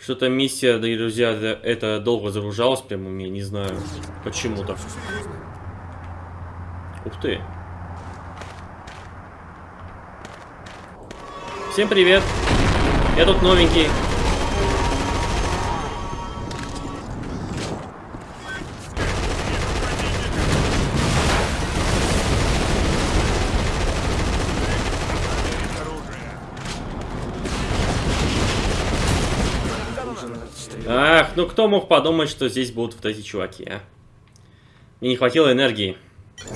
Что-то миссия, дорогие друзья, это, долго загружалась прямо у меня, не знаю почему так. Всё серьезно. Ух ты. Всем привет. Я тут новенький. Ну кто мог подумать, что здесь будут вот эти чуваки, а? Мне не хватило энергии. Как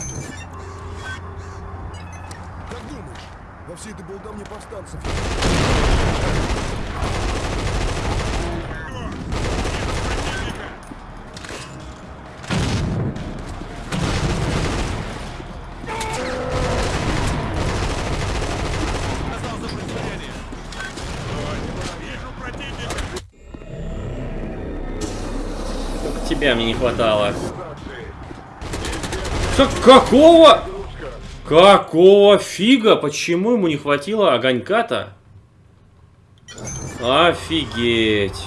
думаешь, во всей этой болтовне повстанцев тебя мне не хватало. Что, какого? Какого фига? Почему ему не хватило огонька-то? Офигеть.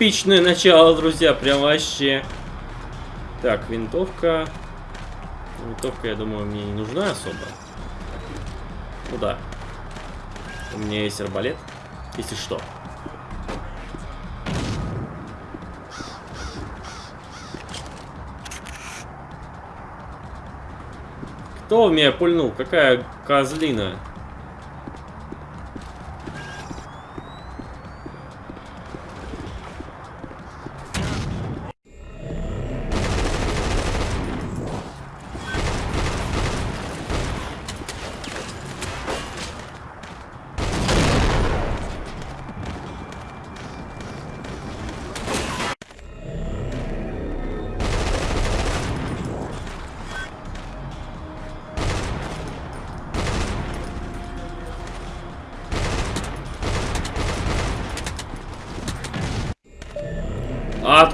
Эпичное начало, друзья, прям вообще. Так, винтовка. Винтовка, я думаю, мне не нужна особо. Ну да. У меня есть арбалет, если что. Кто в меня пульнул? Какая козлина?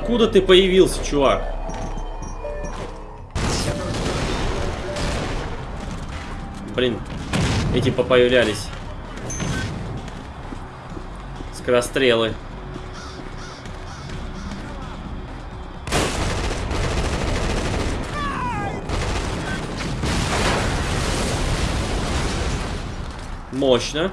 Откуда ты появился, чувак? Блин, эти попоявлялись. Скорострелы. Мощно.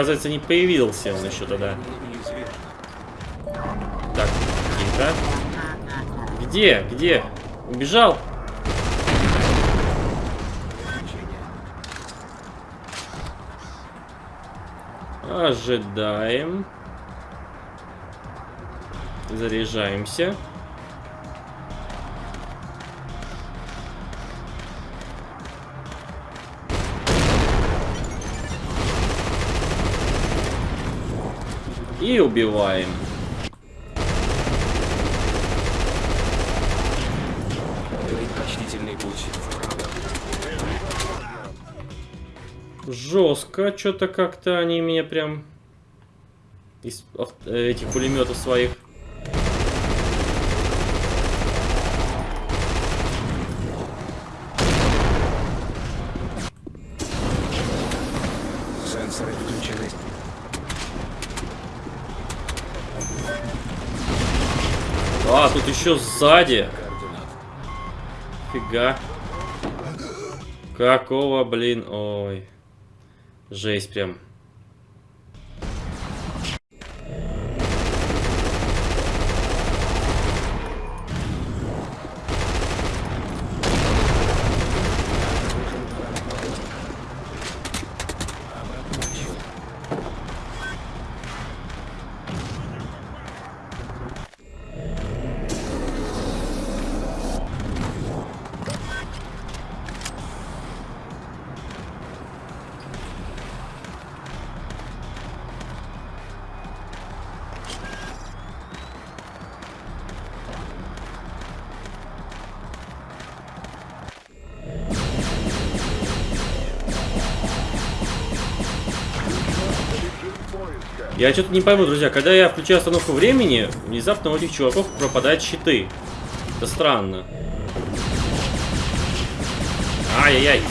Оказывается, не появился он еще тогда. Так, тихо. Где? Где? Убежал? Ожидаем. Заряжаемся. И убиваем. Предпочтительный путь. Жестко, что-то как-то они меня прям из э, этих пулеметов своих. Еще сзади. Фига. Какого, блин, ой. Жесть прям. Я что-то не пойму, друзья, когда я включаю остановку времени, внезапно у этих чуваков пропадают щиты. Это странно. Ай-яй-яй.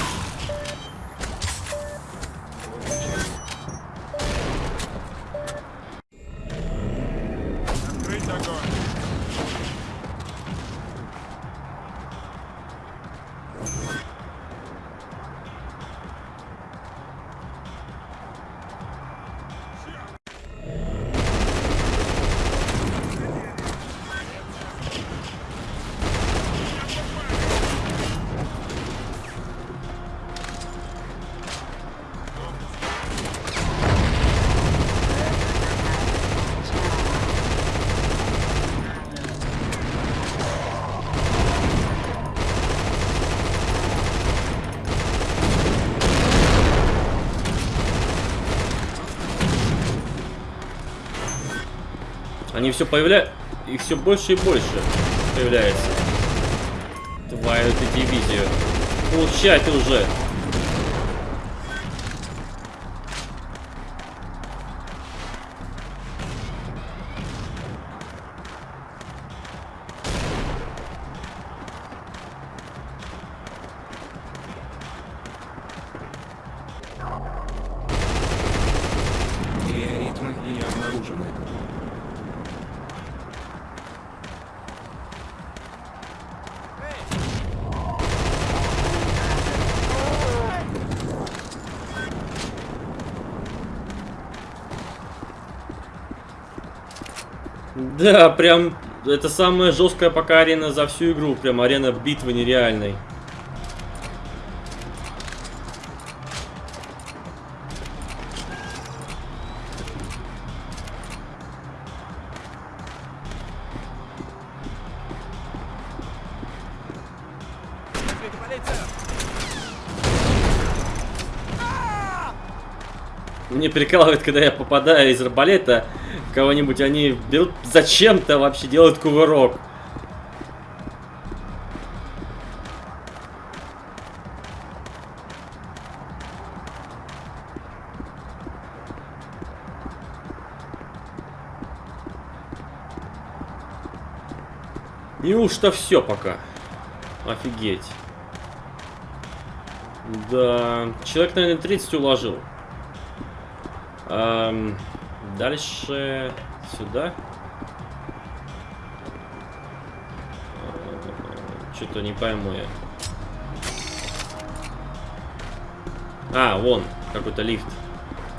Все появляются. Их все больше и больше появляется. Твою ты дивизию. Получай ты уже. Да, прям это самая жесткая пока арена за всю игру. Прям арена битвы нереальной. Мне прикалывает, когда я попадаю из арбалета кого-нибудь, они берут зачем-то вообще делают кувырок. Неужто все пока? Офигеть. Да, человек, наверное, 30 уложил. Ам, дальше сюда. Что-то не пойму я. А, вон, какой-то лифт.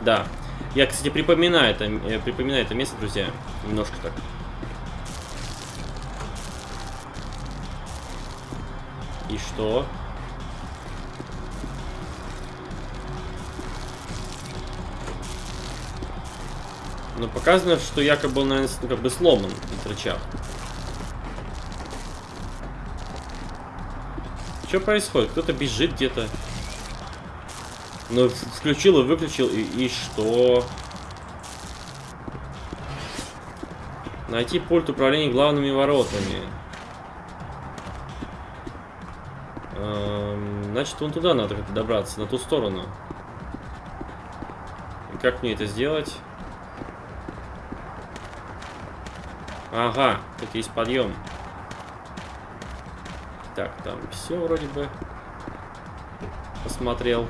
Да. Я, кстати, припоминаю это, э, припоминаю это место, друзья. Немножко так. И что? Но показано, что якобы он, наверное, ну, как бы сломан этот рычаг. Что происходит? Кто-то бежит где-то. Ну, включил и выключил, и, и что? Найти пульт управления главными воротами. Эм, значит, вон туда надо как-то добраться, на ту сторону. И как мне это сделать? Ага, тут есть подъем. Так, там все вроде бы посмотрел.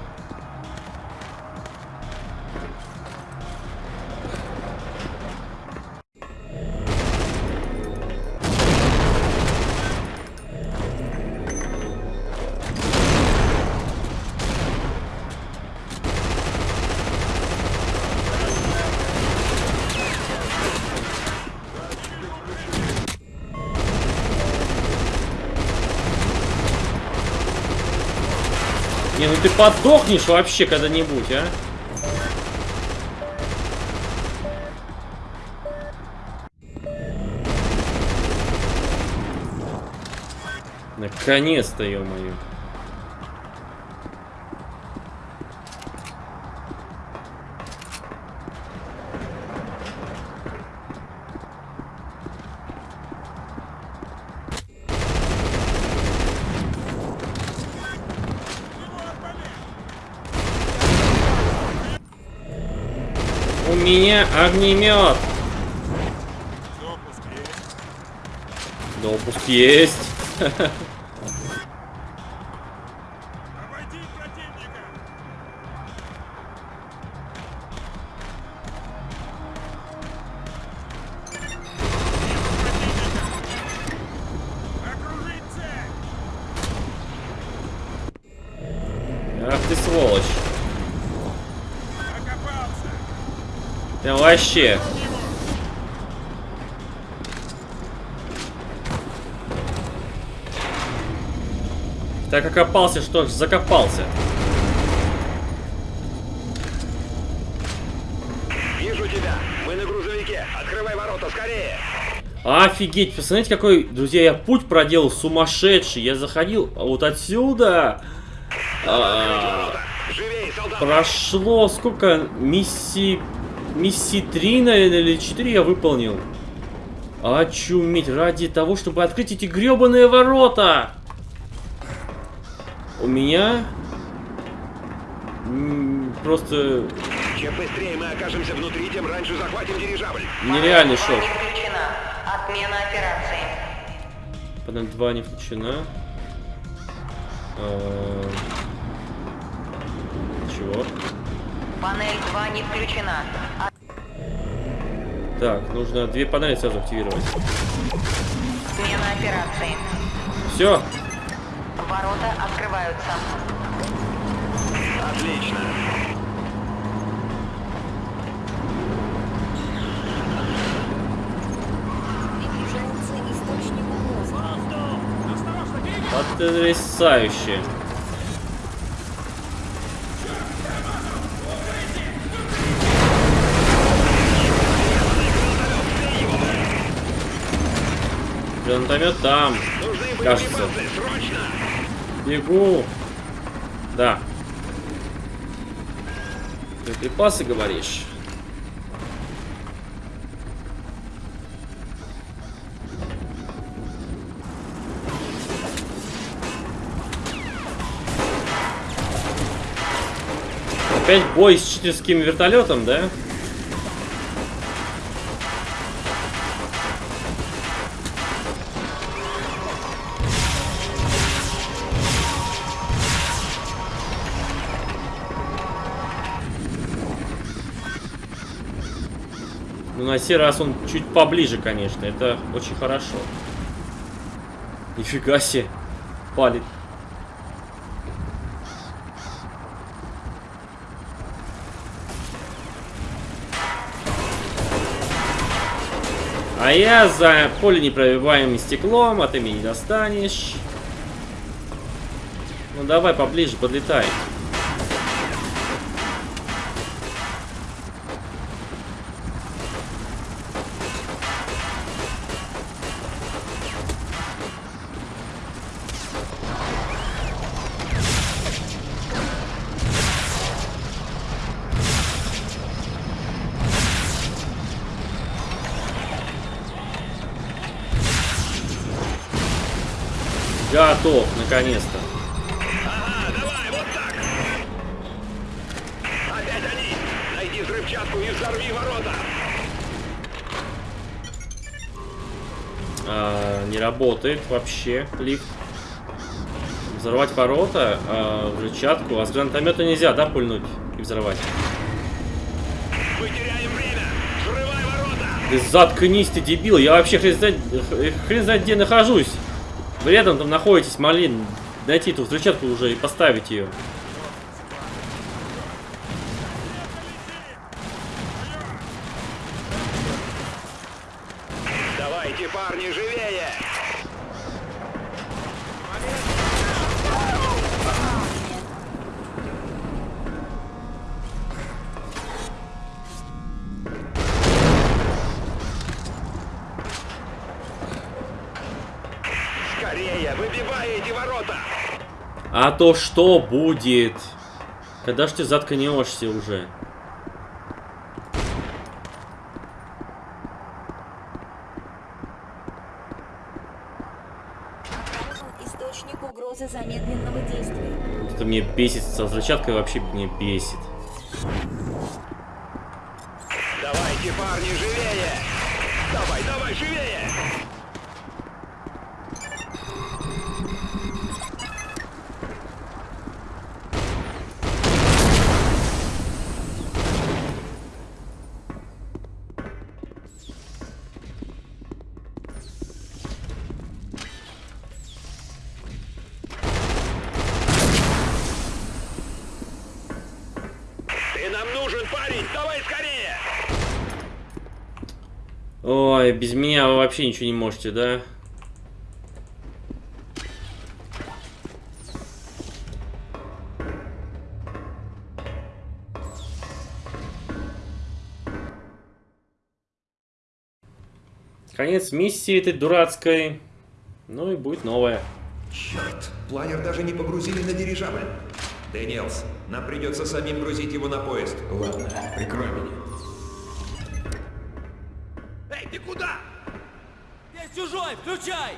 Подохнешь вообще когда-нибудь, а? Наконец-то, ё-моё. Огнемет. Допуск есть. Допуск есть. Ах ты сволочь. Прям вообще. Так окопался, что ж, закопался. Вижу тебя. Мы на грузовике. Открывай ворота скорее. Офигеть, посмотрите, какой, друзья, я путь проделал сумасшедший. Я заходил вот отсюда. А, Живей, прошло сколько миссий... Миссии 3, наверное, или 4 я выполнил. Очуметь, ради того, чтобы открыть эти гребаные ворота. У меня... Просто Чем быстрее мы окажемся внутри, тем раньше захватим дирижабль. нереальный шок. Отмена операции. Панель 2 не включена. А, Чего? Панель 2 не включена. Так, нужно две панели сразу активировать. Смена операции. Все. Ворота открываются. Отлично. Потрясающе. Гранатомет там. Кажется. Бегу. Да. Боеприпасы говоришь? Опять бой с читерским вертолетом, да? Сей раз он чуть поближе, конечно. Это очень хорошо. Нифига себе. Палит. А я за поле непробиваемым стеклом, а ты меня не достанешь. Ну давай поближе, подлетай. Наконец-то. Ага, давай, вот так. Опять они. Найди взрывчатку и взорви ворота. А, не работает вообще лифт. Взорвать ворота, а, взрывчатку. А с гранатомета нельзя, да, пульнуть и взорвать? Мы теряем время. Взрывай ворота. Ты заткнись, ты дебил. Я вообще хрен знает, хрен знает где нахожусь. Вы рядом там находитесь, малин. Найти эту взрывчатку уже и поставить ее. То что будет? Когда ж ты заткнешься уже? Обнаружен источник угрозы замедленного действия. Это мне бесит, со взрывчаткой вообще меня бесит. Давайте, парни, живее! Давай, давай, живее! Вообще ничего не можете, да? Конец миссии этой дурацкой. Ну и будет новая. Черт, планер даже не погрузили на дирижабль. Дэниелс, нам придется самим грузить его на поезд. Ладно, прикрой меня. Чужой, включай!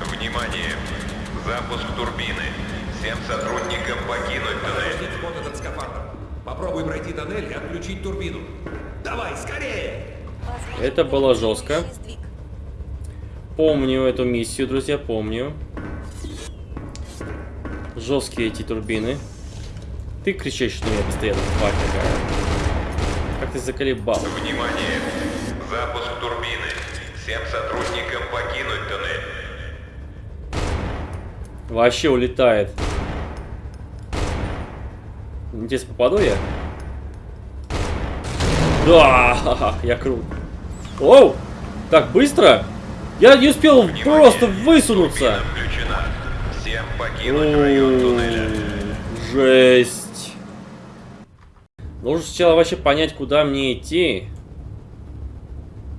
Внимание! Запуск турбины. Всем сотрудникам покинуть туннель. Подождите, вот этот скафандр. Попробуй пройти тоннель и отключить турбину. Давай, скорее! Это было жестко. Помню эту миссию, друзья, помню. Жесткие эти турбины. Ты кричишь, что я постоянно тварь такая. Как ты заколебал. Внимание! Запуск турбины. Всем сотрудникам покинуть туннель. Вообще улетает. Интересно, попаду я? Да, я крут. Оу! Так быстро? Я не успел Внимание! просто высунуться. Всем покинуть район туннеля. Жесть. Нужно сначала вообще понять, куда мне идти.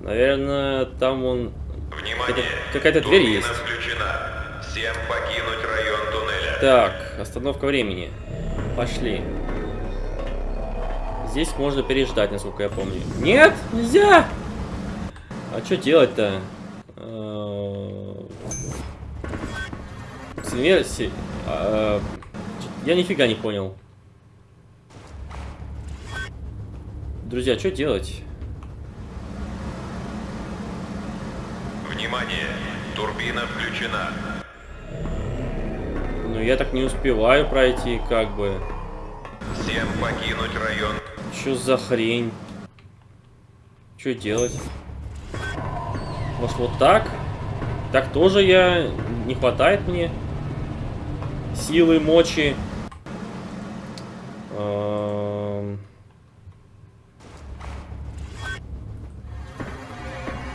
Наверное, там он... Внимание! какая-то дверь есть. включена. Всем покинуть район туннеля. Так, остановка времени. Пошли. Здесь можно переждать, насколько я помню. Нет, нельзя! А что делать-то? С инверсией- а, чё- Я нифига не понял. Друзья, что делать? Внимание! Турбина включена. Ну, я так не успеваю пройти, как бы. Всем покинуть район. Что за хрень? Что делать? Может вот так? Так тоже я... Не хватает мне? Силы, мочи. Эм.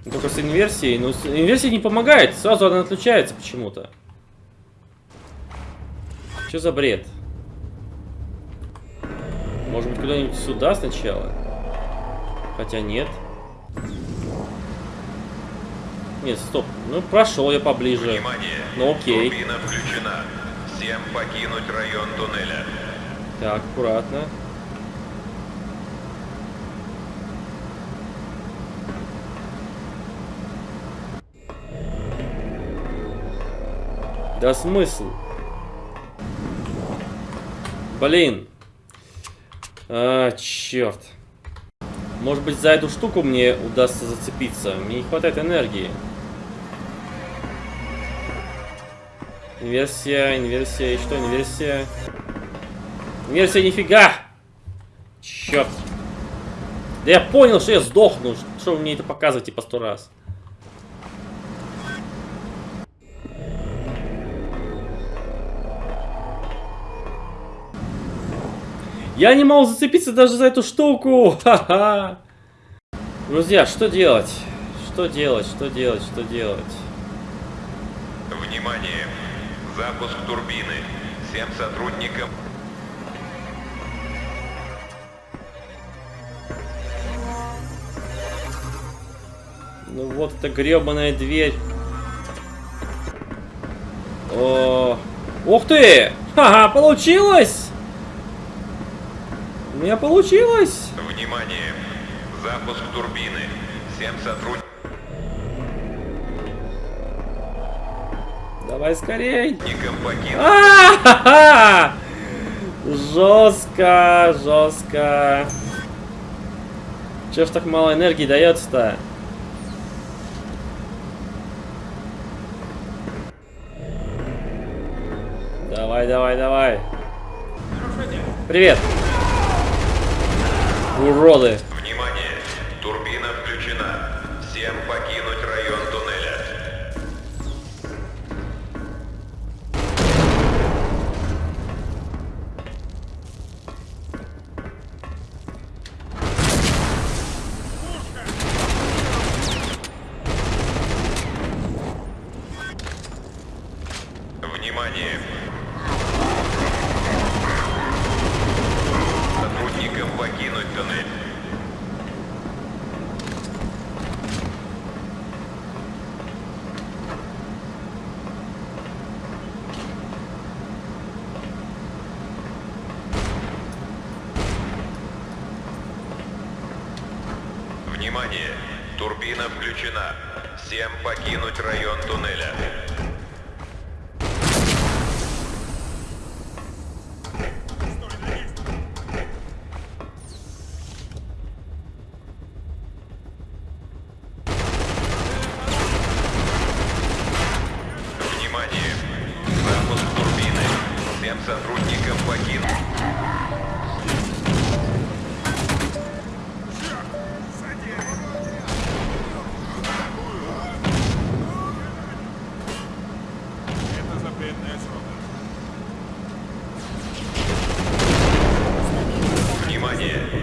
Только с инверсией. Но с инверсией не помогает. Сразу она отключается почему-то. Что за бред? Может быть, куда-нибудь сюда сначала? Хотя нет. Нет, стоп. Ну, прошел я поближе. Внимание! Ну, окей. Турбина включена. Всем покинуть район туннеля. Так, аккуратно. Да смысл? Блин. А, черт. Может быть, за эту штуку мне удастся зацепиться. Мне не хватает энергии. Инверсия, инверсия, и что инверсия? Инверсия нифига! Черт. Да я понял, что я сдохну. Что вы мне это показываете по сто раз? Я не могу зацепиться даже за эту штуку. Ха-ха. Друзья, что делать? Что делать? Что делать? Что делать? Внимание! Запуск турбины. Всем сотрудникам Ну вот эта гребаная дверь. О, ух ты! Ха-ха, получилось! У меня получилось! Внимание! Запуск турбины. Всем сотрудникам Давай скорей. покинуть А-ха-ха! Жестко, жестко. Че ж так мало энергии дается-то? Давай, давай, давай. Привет. Уроды.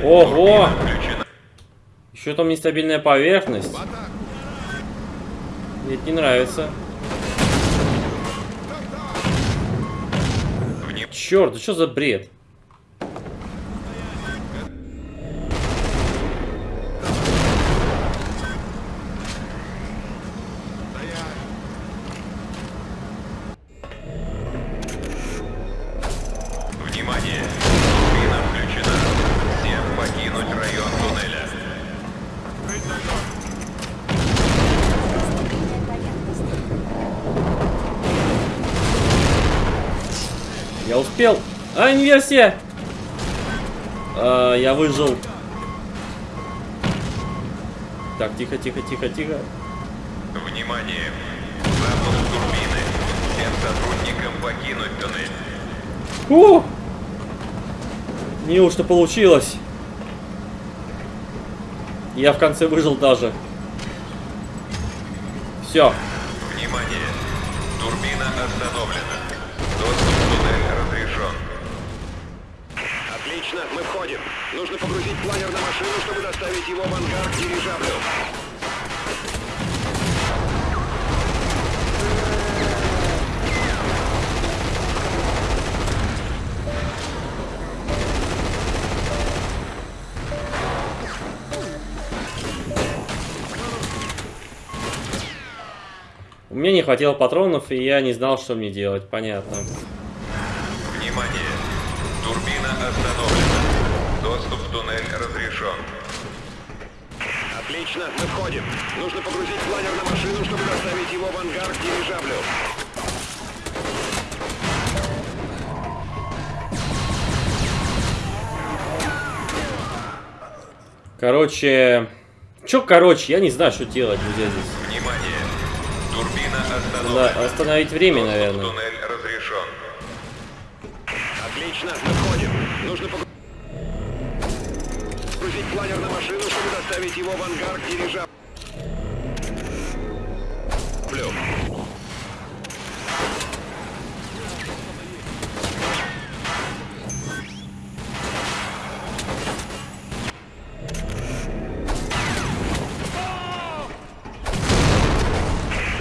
Ого! Еще там нестабильная поверхность. Мне это не нравится. Черт, да что за бред? Успел. А, инверсия! А, я выжил. Так, тихо, тихо, тихо, тихо. Внимание! Запуск турбины. Всем сотрудникам покинуть туннель. Фу! Неужто получилось? Я в конце выжил даже. Все. Внимание! Турбина остановлена. Доступ в туннель разрешен. Отлично, мы входим. Нужно погрузить планер на машину, чтобы доставить его в ангар к дирижаблю. У меня не хватило патронов, и я не знал, что мне делать. Понятно. Отлично, мы входим. Нужно погрузить планер на машину, чтобы доставить его в ангар к дирижаблю. Короче... Чё, короче, я не знаю, что делать, друзья, здесь. Внимание! Турбина остановлена. остановить время, Доступ наверное. туннель разрешен. Отлично, мы планер на машину, чтобы доставить его в ангар к дирижаблю.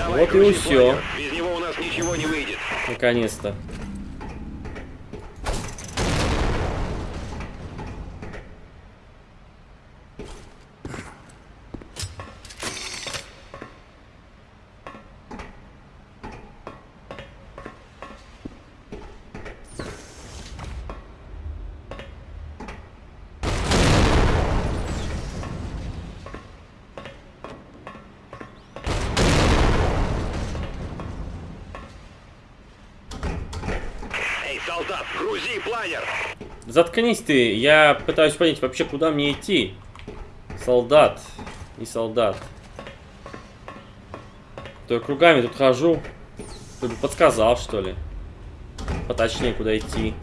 Вот и планер. Без него у нас ничего не выйдет. Наконец-то. Заткнись ты, я пытаюсь понять вообще, куда мне идти. Солдат, не солдат. То я кругами тут хожу. Ты бы подсказал, что ли. Поточнее, куда идти.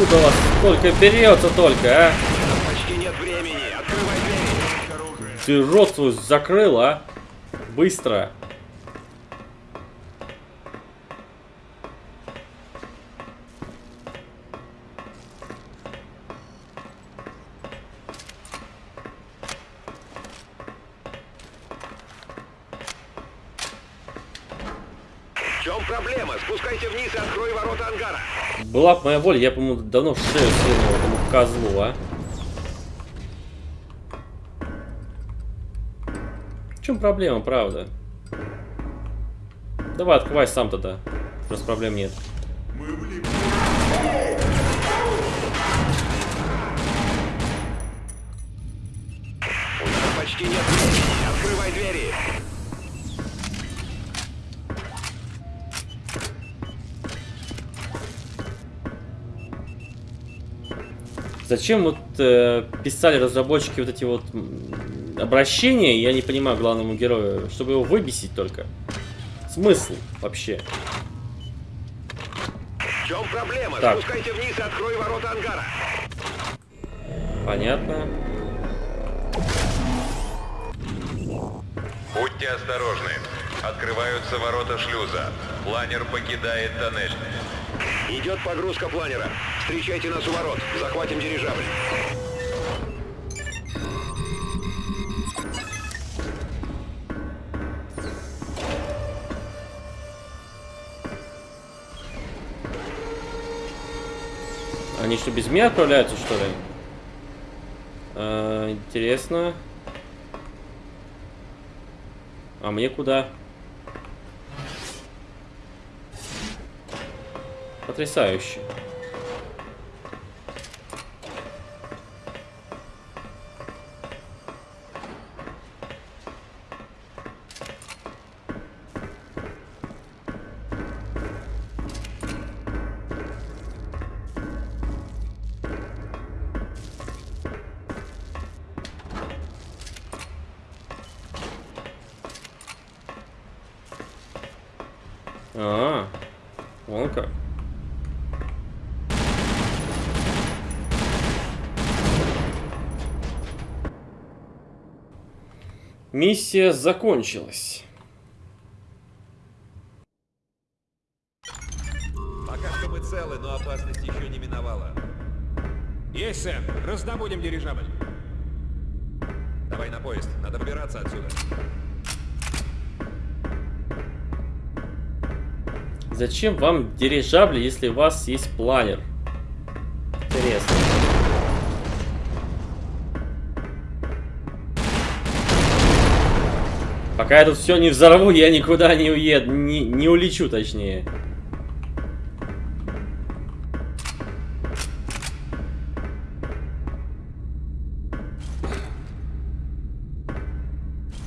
Откуда у вас столько берется только, а? Почти нет времени. Открывай двери. Ты рот свой закрыл, а? Быстро. В чем проблема? Спускайся вниз и открой ворота ангара. Была бы моя воля, я, по-моему, давно шею свернул этому козлу, а? В чем проблема, правда? Давай, открывай сам тогда. Просто проблем нет. У Зачем вот э, писали разработчики вот эти вот обращения, я не понимаю главному герою, чтобы его выбесить только. Смысл вообще? В чем проблема? Так. Спускайся вниз и открой ворота ангара. Понятно. Будьте осторожны. Открываются ворота шлюза. Планер покидает тоннель. Идет погрузка планера. Встречайте нас у ворот. Захватим дирижабль. Они что, без меня отправляются, что ли? А, интересно. А мне куда? Потрясающе. Миссия закончилась. Пока что мы целы, но опасность еще не миновала. Есть, сэр. Раздобудем дирижабль. Давай на поезд, надо выбираться отсюда. Зачем вам дирижабли, если у вас есть планер? Пока я тут все не взорву, я никуда не уеду, не, не улечу точнее.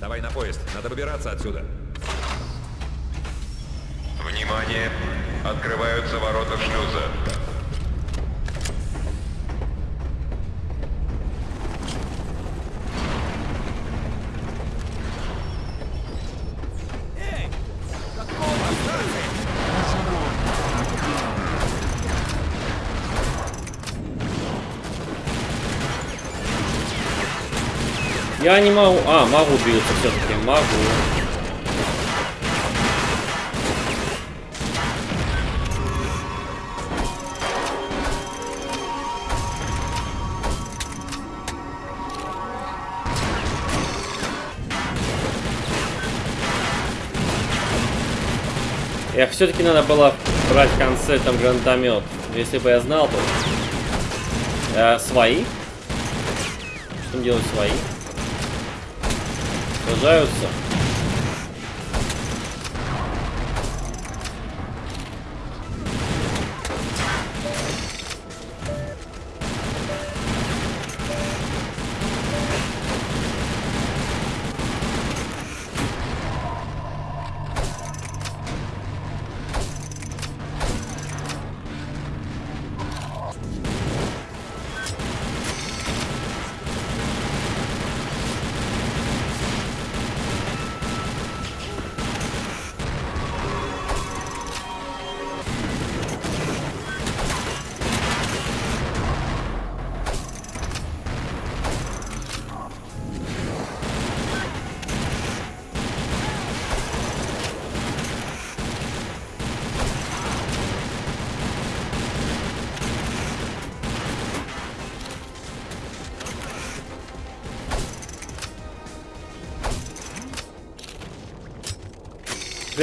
Давай на поезд, надо выбираться отсюда. Внимание! Открываются ворота Я не могу... А, могу биться все-таки, могу. Я все-таки надо было брать в конце там гранатомет. Если бы я знал, то... Э, свои? Что делать свои? Сражаются.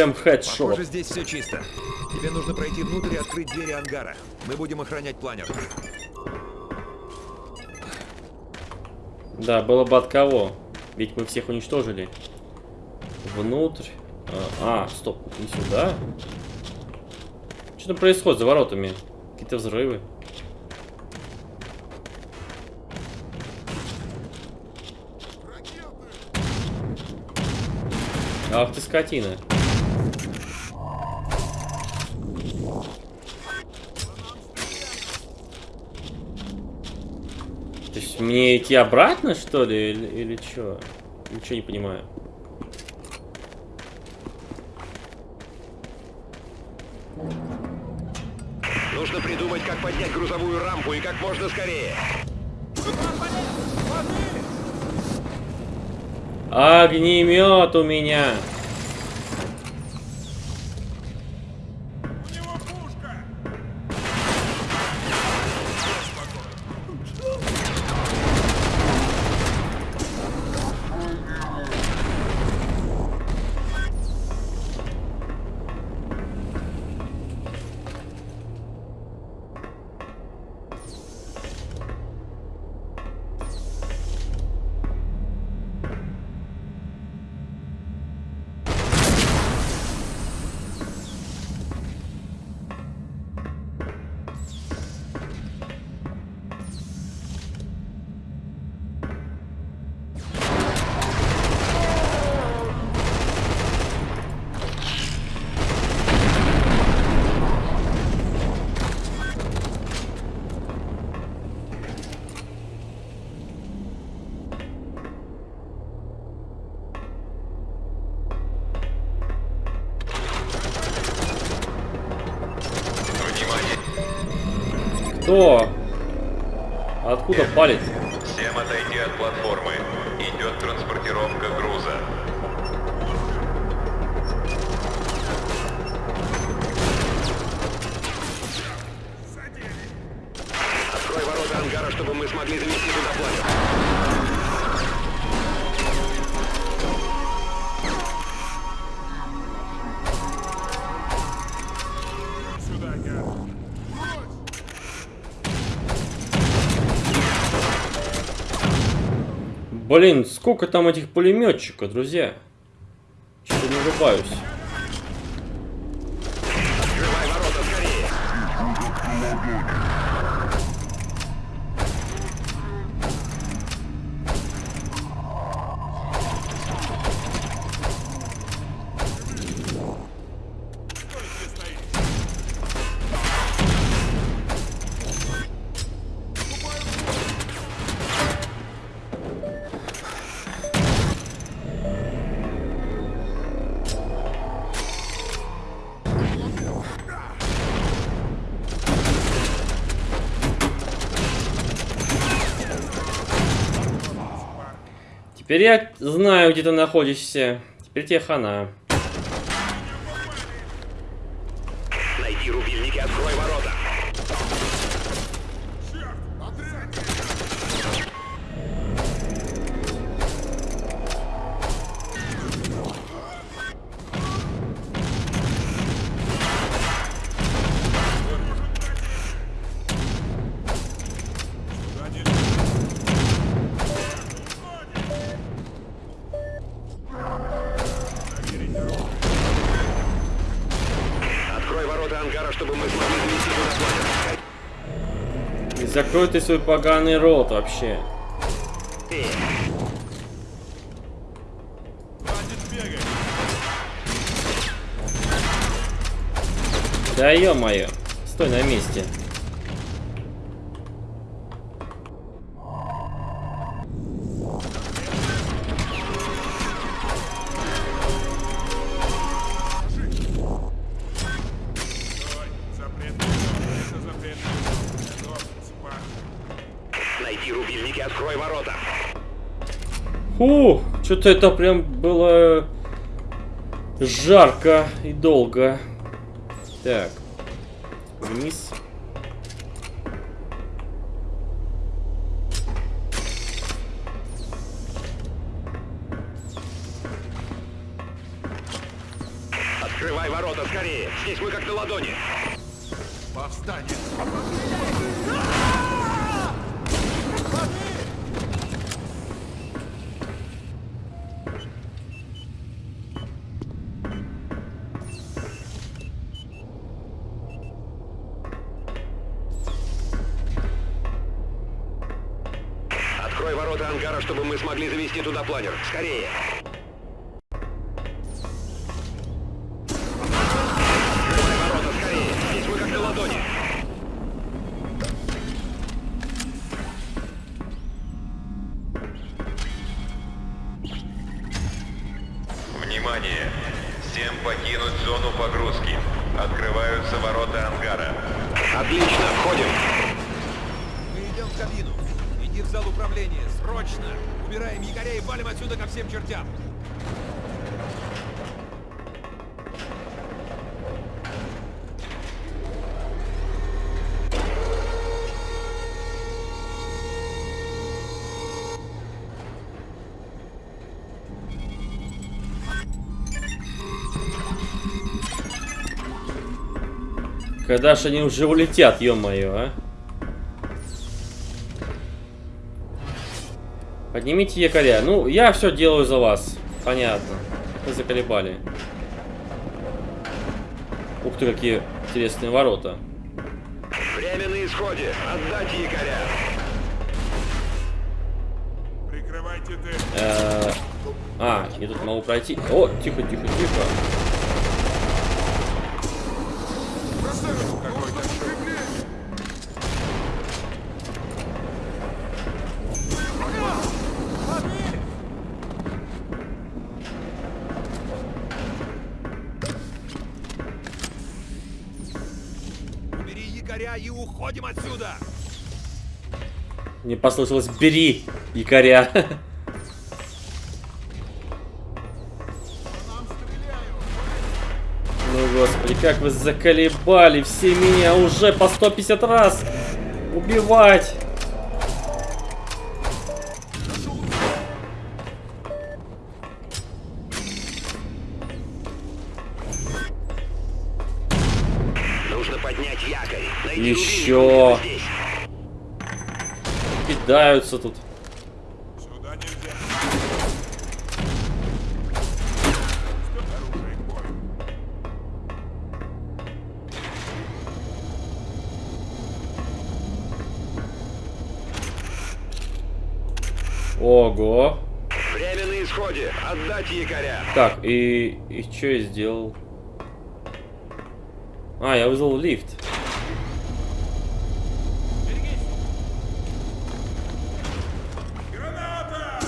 Прям хедшот. Похоже, здесь все чисто. Тебе нужно пройти внутрь и открыть двери ангара. Мы будем охранять планер. Да, было бы от кого. Ведь мы всех уничтожили. Внутрь. А, а, стоп, не сюда. Что там происходит за воротами? Какие-то взрывы. Ах ты скотина. Мне идти обратно, что ли, или, или что? Ничего не понимаю. Нужно придумать, как поднять грузовую рампу и как можно скорее. Огнемет у меня. Кто? Откуда палит? Блин, сколько там этих пулеметчиков, друзья? Что-то не врубаюсь. Находишься. Теперь тебе хана. Ты свой поганый рот вообще. Да ё-моё. Стой на месте. Фу, что-то это прям было жарко и долго. Так, вниз. Когда ж они уже улетят, ё-моё, а? Поднимите якоря. Ну, я все делаю за вас. Понятно. Вы заколебали. Ух ты, какие интересные ворота. Время на исходе. Отдать якоря. Прикрывайте ты! Э, А, я тут могу пройти. О, тихо, тихо, тихо. Мне послышалось «бери якоря». Ну, господи, как вы заколебали все меня уже по 150 раз убивать. Нужно поднять якорь. Найти Еще. рубильник, он где-то здесь. Кидаются тут. Сюда нельзя! Ого. Время на исходе. Отдать якоря. Так, и, и что я сделал? А, я вызвал лифт. Граната!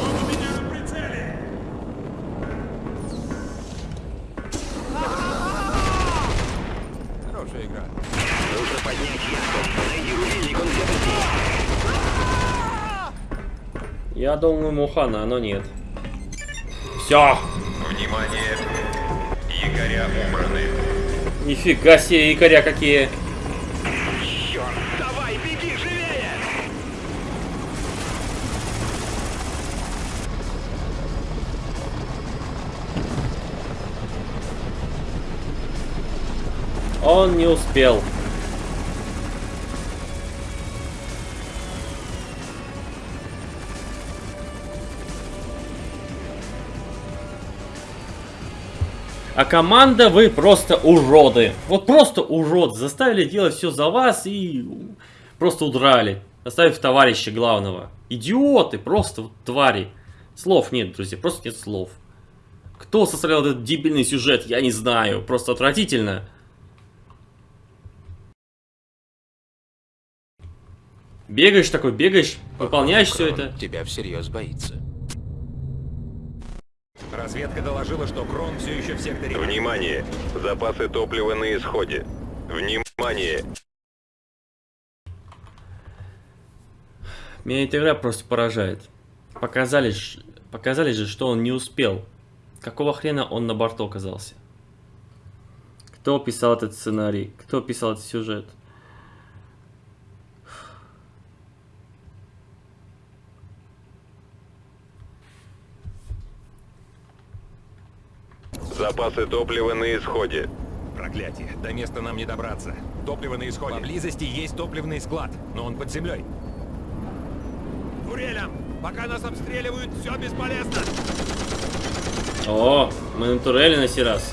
Он у меня на прицеле! Хорошая игра. Нужно поднять якорь. Найди рубильник, он где-то здесь. Я думаю, Мухана, но нет. Все. Внимание! Якоря убраны. Нифига себе, якоря какие. Черт, давай, беги живее! Он не успел. Команда вы просто уроды. Вот просто урод. Заставили делать все за вас и просто удрали. Оставив товарища главного. Идиоты, просто вот твари. Слов нет, друзья, просто нет слов. Кто составлял этот дебильный сюжет, я не знаю. Просто отвратительно. Бегаешь такой, бегаешь, выполняешь все это. Тебя всерьез боится. Разведка доложила, что Крон все еще в секторе. Внимание! Запасы топлива на исходе. Внимание! Меня эта игра просто поражает. Показали, показали же, что он не успел. Какого хрена он на борту оказался? Кто писал этот сценарий? Кто писал этот сюжет? Запасы топлива на исходе. Проклятие, до места нам не добраться. Топливо на исходе. Поблизости есть топливный склад, но он под землей. Турелям! Пока нас обстреливают, все бесполезно! О, мы на турели на сей раз.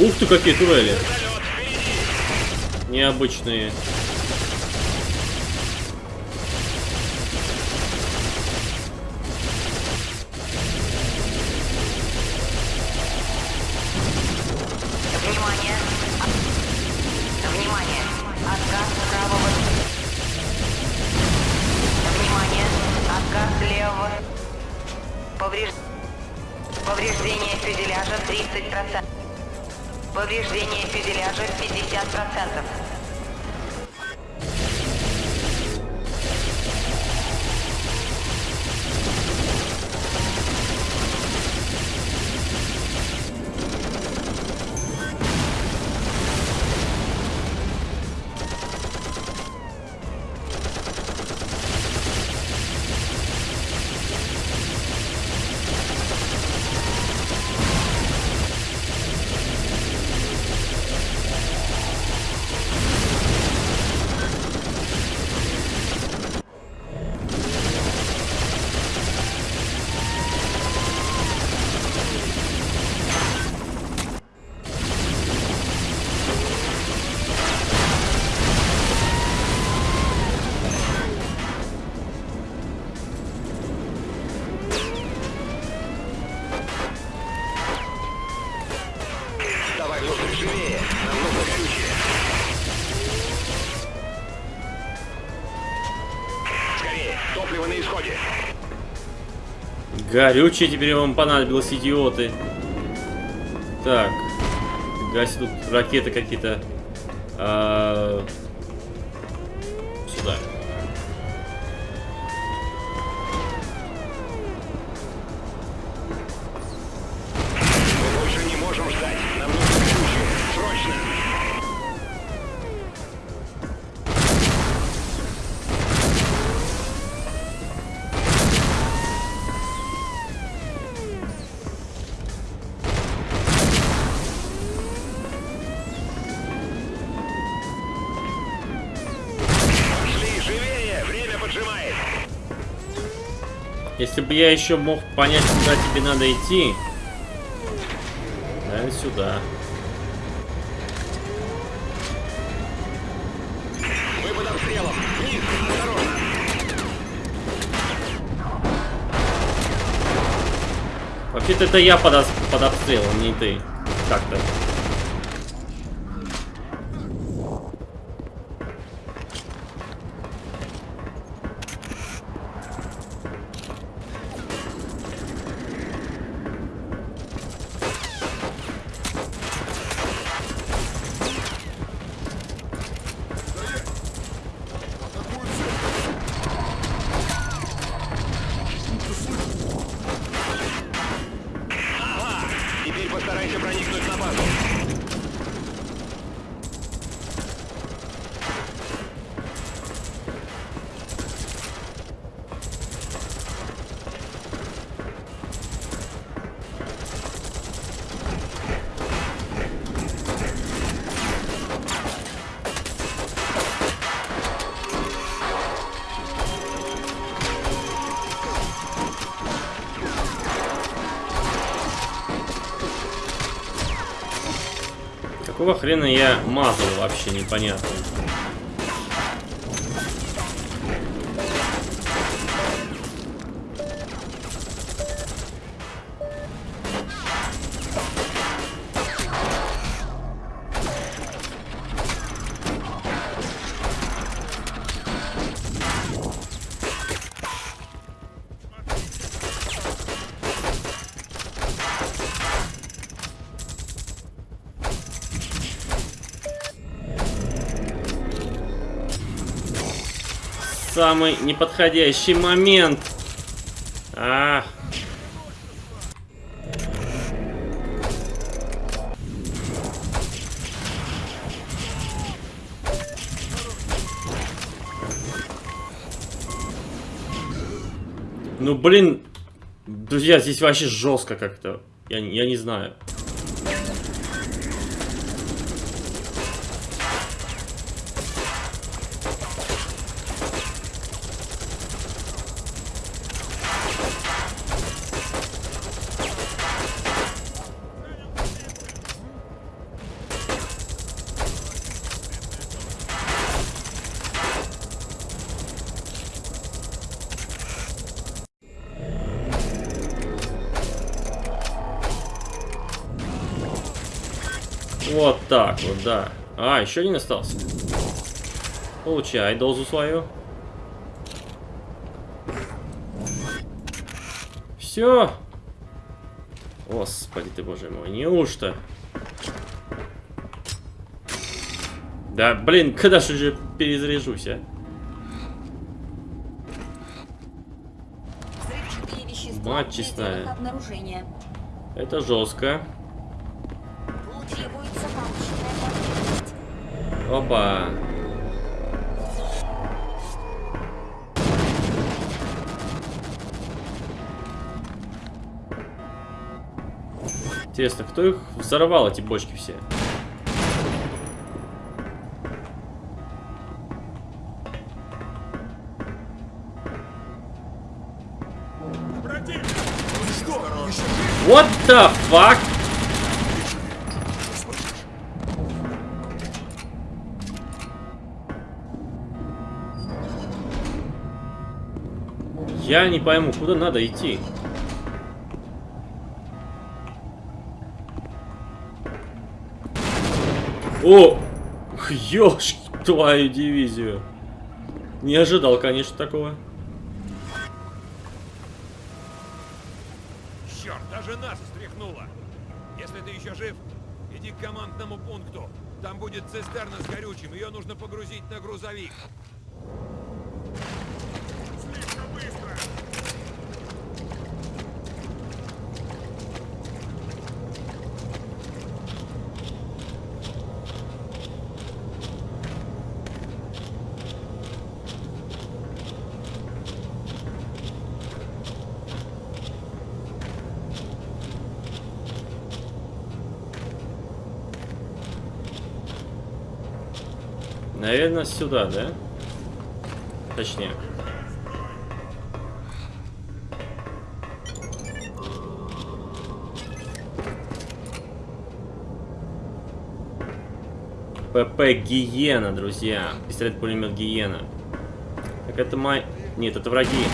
Ух ты, какие турели. Необычные. Горючее теперь вам понадобилось, идиоты. Так. Гаси тут ракеты какие-то. Я еще мог понять, куда тебе надо идти. Наверное, сюда. Вниз, осторожно. Вообще-то это я под, под обстрелом, не ты. Так-то. Хрена я мазал вообще непонятно. Самый неподходящий момент. А. Ну блин, друзья, здесь вообще жестко как-то. Я, я не знаю. Еще один остался. Получай дозу свою. Все. Господи ты, боже мой, неужто? Да, блин, когда же уже перезаряжусь, а? Мать честная. Это жестко. Опа. Интересно, кто их взорвал, эти бочки все? What the fuck? Я не пойму, куда надо идти. О! Ёшки твою дивизию. Не ожидал, конечно, такого. Черт, даже нас встряхнуло. Если ты еще жив, иди к командному пункту. Там будет цистерна с горючим, ее нужно погрузить на грузовик. Наверное, сюда, да? Точнее. ПП Гиена, друзья. Пистолет-пулемет Гиена. Так это май... Нет, это враги.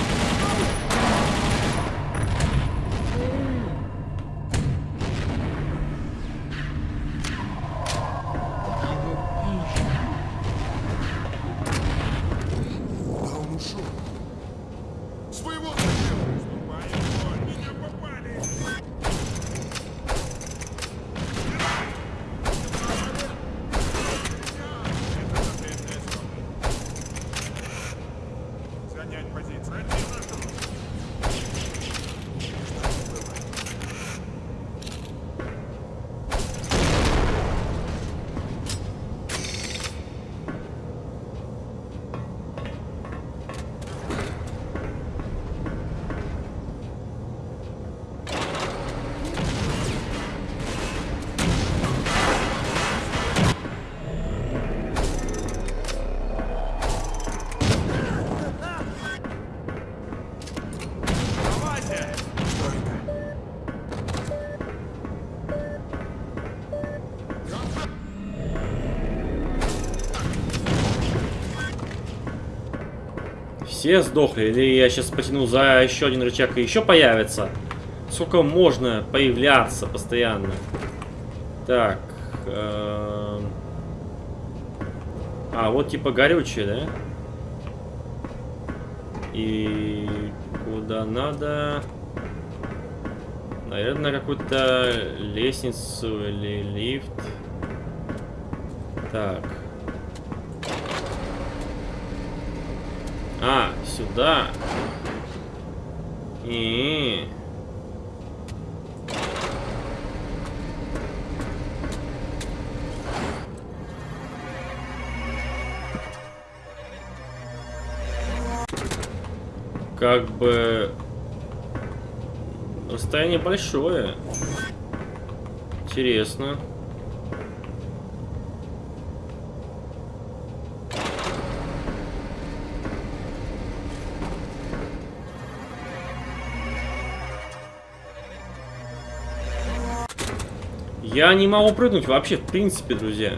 Все сдохли, или я сейчас потяну за еще один рычаг и еще появится? Сколько можно появляться постоянно? Так. эм. А, вот типа горючее, да? И куда надо? Наверное, на какую-то лестницу или лифт. Так. А, сюда. И. Как бы расстояние большое. Интересно. Я не могу прыгнуть вообще, в принципе, друзья.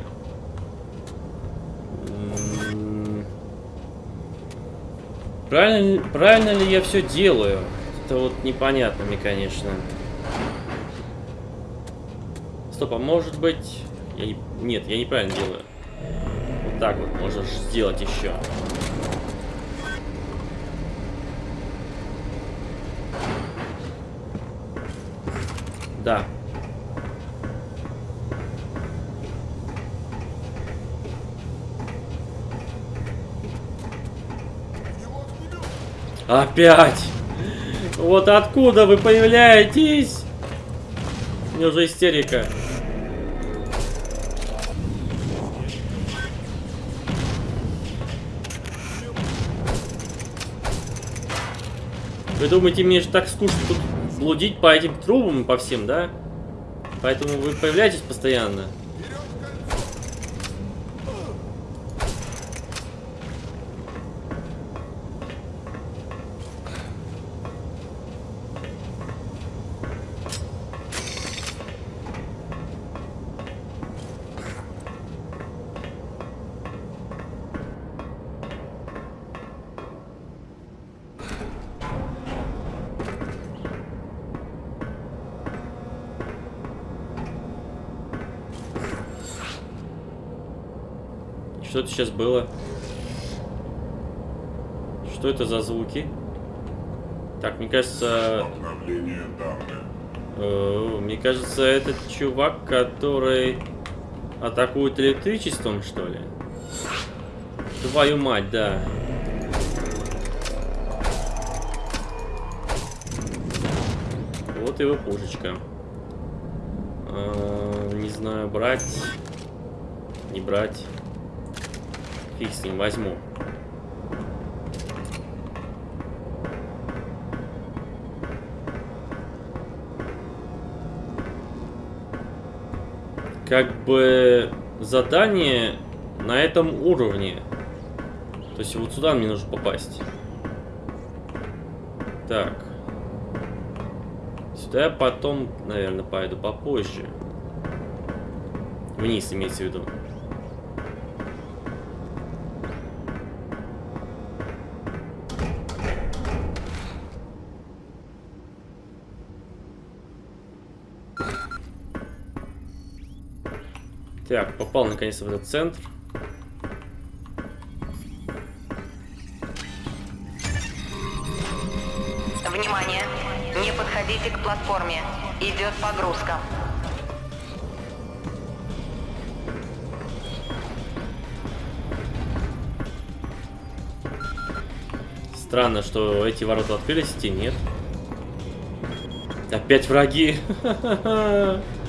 Правильно, правильно ли я все делаю? Это вот непонятно мне, конечно. Стоп, а может быть... Я не... Нет, я неправильно делаю. Вот так вот можешь сделать еще. Да. Опять! Вот откуда вы появляетесь? У меня уже истерика. Вы думаете, мне же так скучно тут блудить по этим трубам, по всем, да? Поэтому вы появляетесь постоянно. Что это сейчас было? Что это за звуки? Так, мне кажется... э, мне кажется, этот чувак, который атакует электричеством, что ли? Твою мать, да. Вот его пушечка. Э, не знаю, брать... Не брать. Фиг с ним, возьму. Как бы задание на этом уровне. То есть вот сюда мне нужно попасть. Так. Сюда я потом, наверное, пойду попозже. Вниз имеется в виду. Так, попал наконец в этот центр. Внимание! Не подходите к платформе. Идет погрузка. Странно, что эти ворота открылись, эти нет. Опять враги.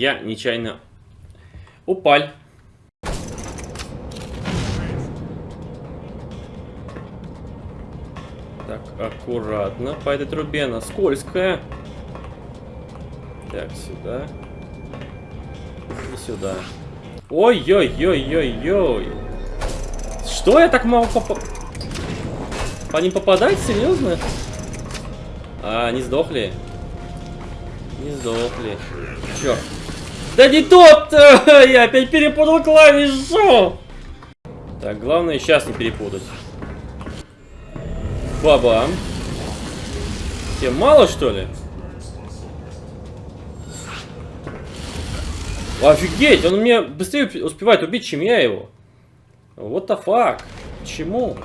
я нечаянно упаль. Так, аккуратно. По этой трубе она скользкая. Так, сюда. И сюда. Ой-ой-ой-ой-ой. Что я так мало попа... По ним попадать? Серьезно? А, они сдохли? Не сдохли. Черт. Да не тот! Я опять перепутал клавишу! Так, главное сейчас не перепутать. Бабам. Тебе мало, что ли? Офигеть, он меня быстрее успевает убить, чем я его. What the fuck? Почему?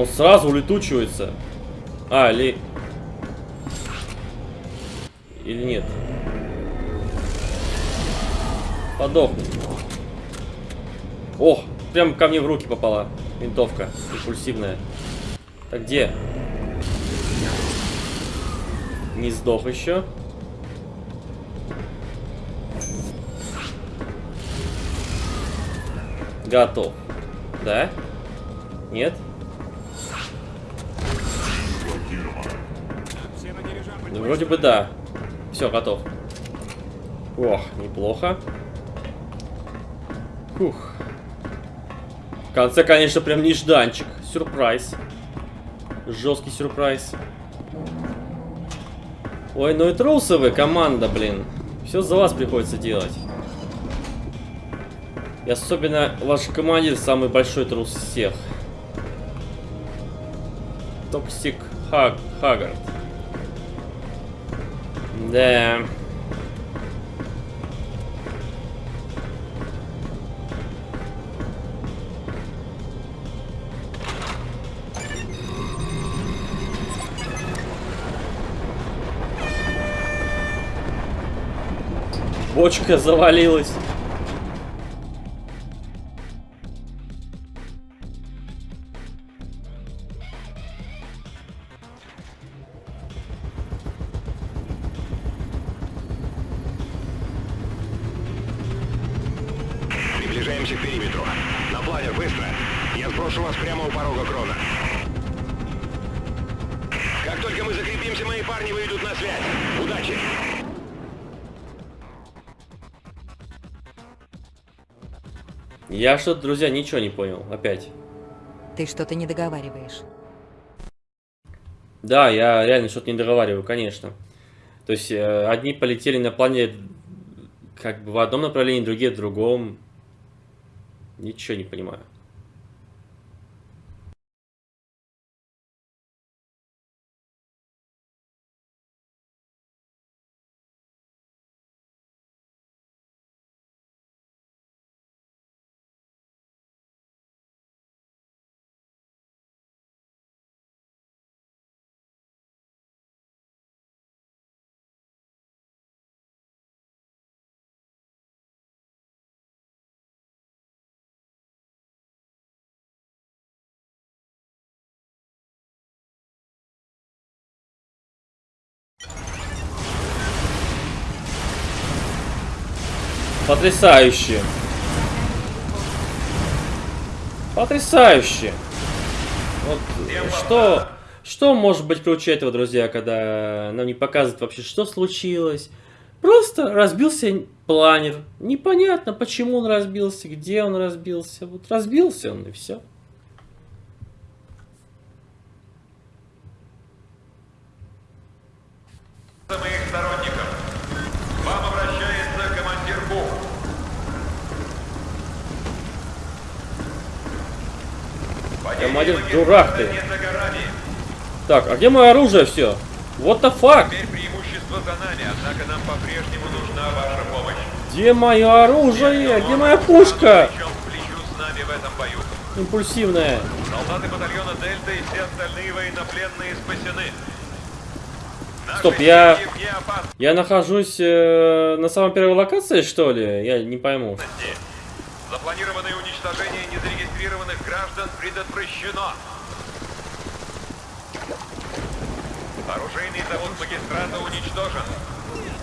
Он сразу улетучивается. А, или... Или нет? Подохни. Ох, прям ко мне в руки попала винтовка импульсивная. Так где? Не сдох еще. Готов. Да? Нет? Ну, вроде бы да. Все, готов. Ох, неплохо. Фух. В конце, конечно, прям нежданчик. Сюрприз. Жесткий сюрприз. Ой, ну и трусы вы, команда, блин. Все за вас приходится делать. И особенно ваш командир самый большой трус всех. Toxic Хаг Хагард. Да. Бочка завалилась. Я что-то, друзья, ничего не понял. Опять. Ты что-то не договариваешь. Да, я реально что-то не договариваю, конечно. То есть э, одни полетели на плане как бы в одном направлении, другие в другом. Ничего не понимаю. Потрясающе. Потрясающе. Вот что, что может быть круче этого, друзья, когда нам не показывают вообще, что случилось. Просто разбился планер. Непонятно, почему он разбился, где он разбился. Вот разбился он и все. моих сторонников. Вам обращается командир Бух. Командир, дурак ты. Так, а где мое оружие все? What the fuck? Теперь преимущество за нами, однако нам по-прежнему нужна ваша помощь. Где мое оружие? Где моя пушка? Импульсивная. Солдаты батальона Дельта и все остальные военнопленные спасены. Стоп, я-. Я нахожусь э, на самой первой локации, что ли? Я не пойму. Запланированное уничтожение незарегистрированных незарегистрированных граждан предотвращено. Оружейный завод магистрата уничтожен.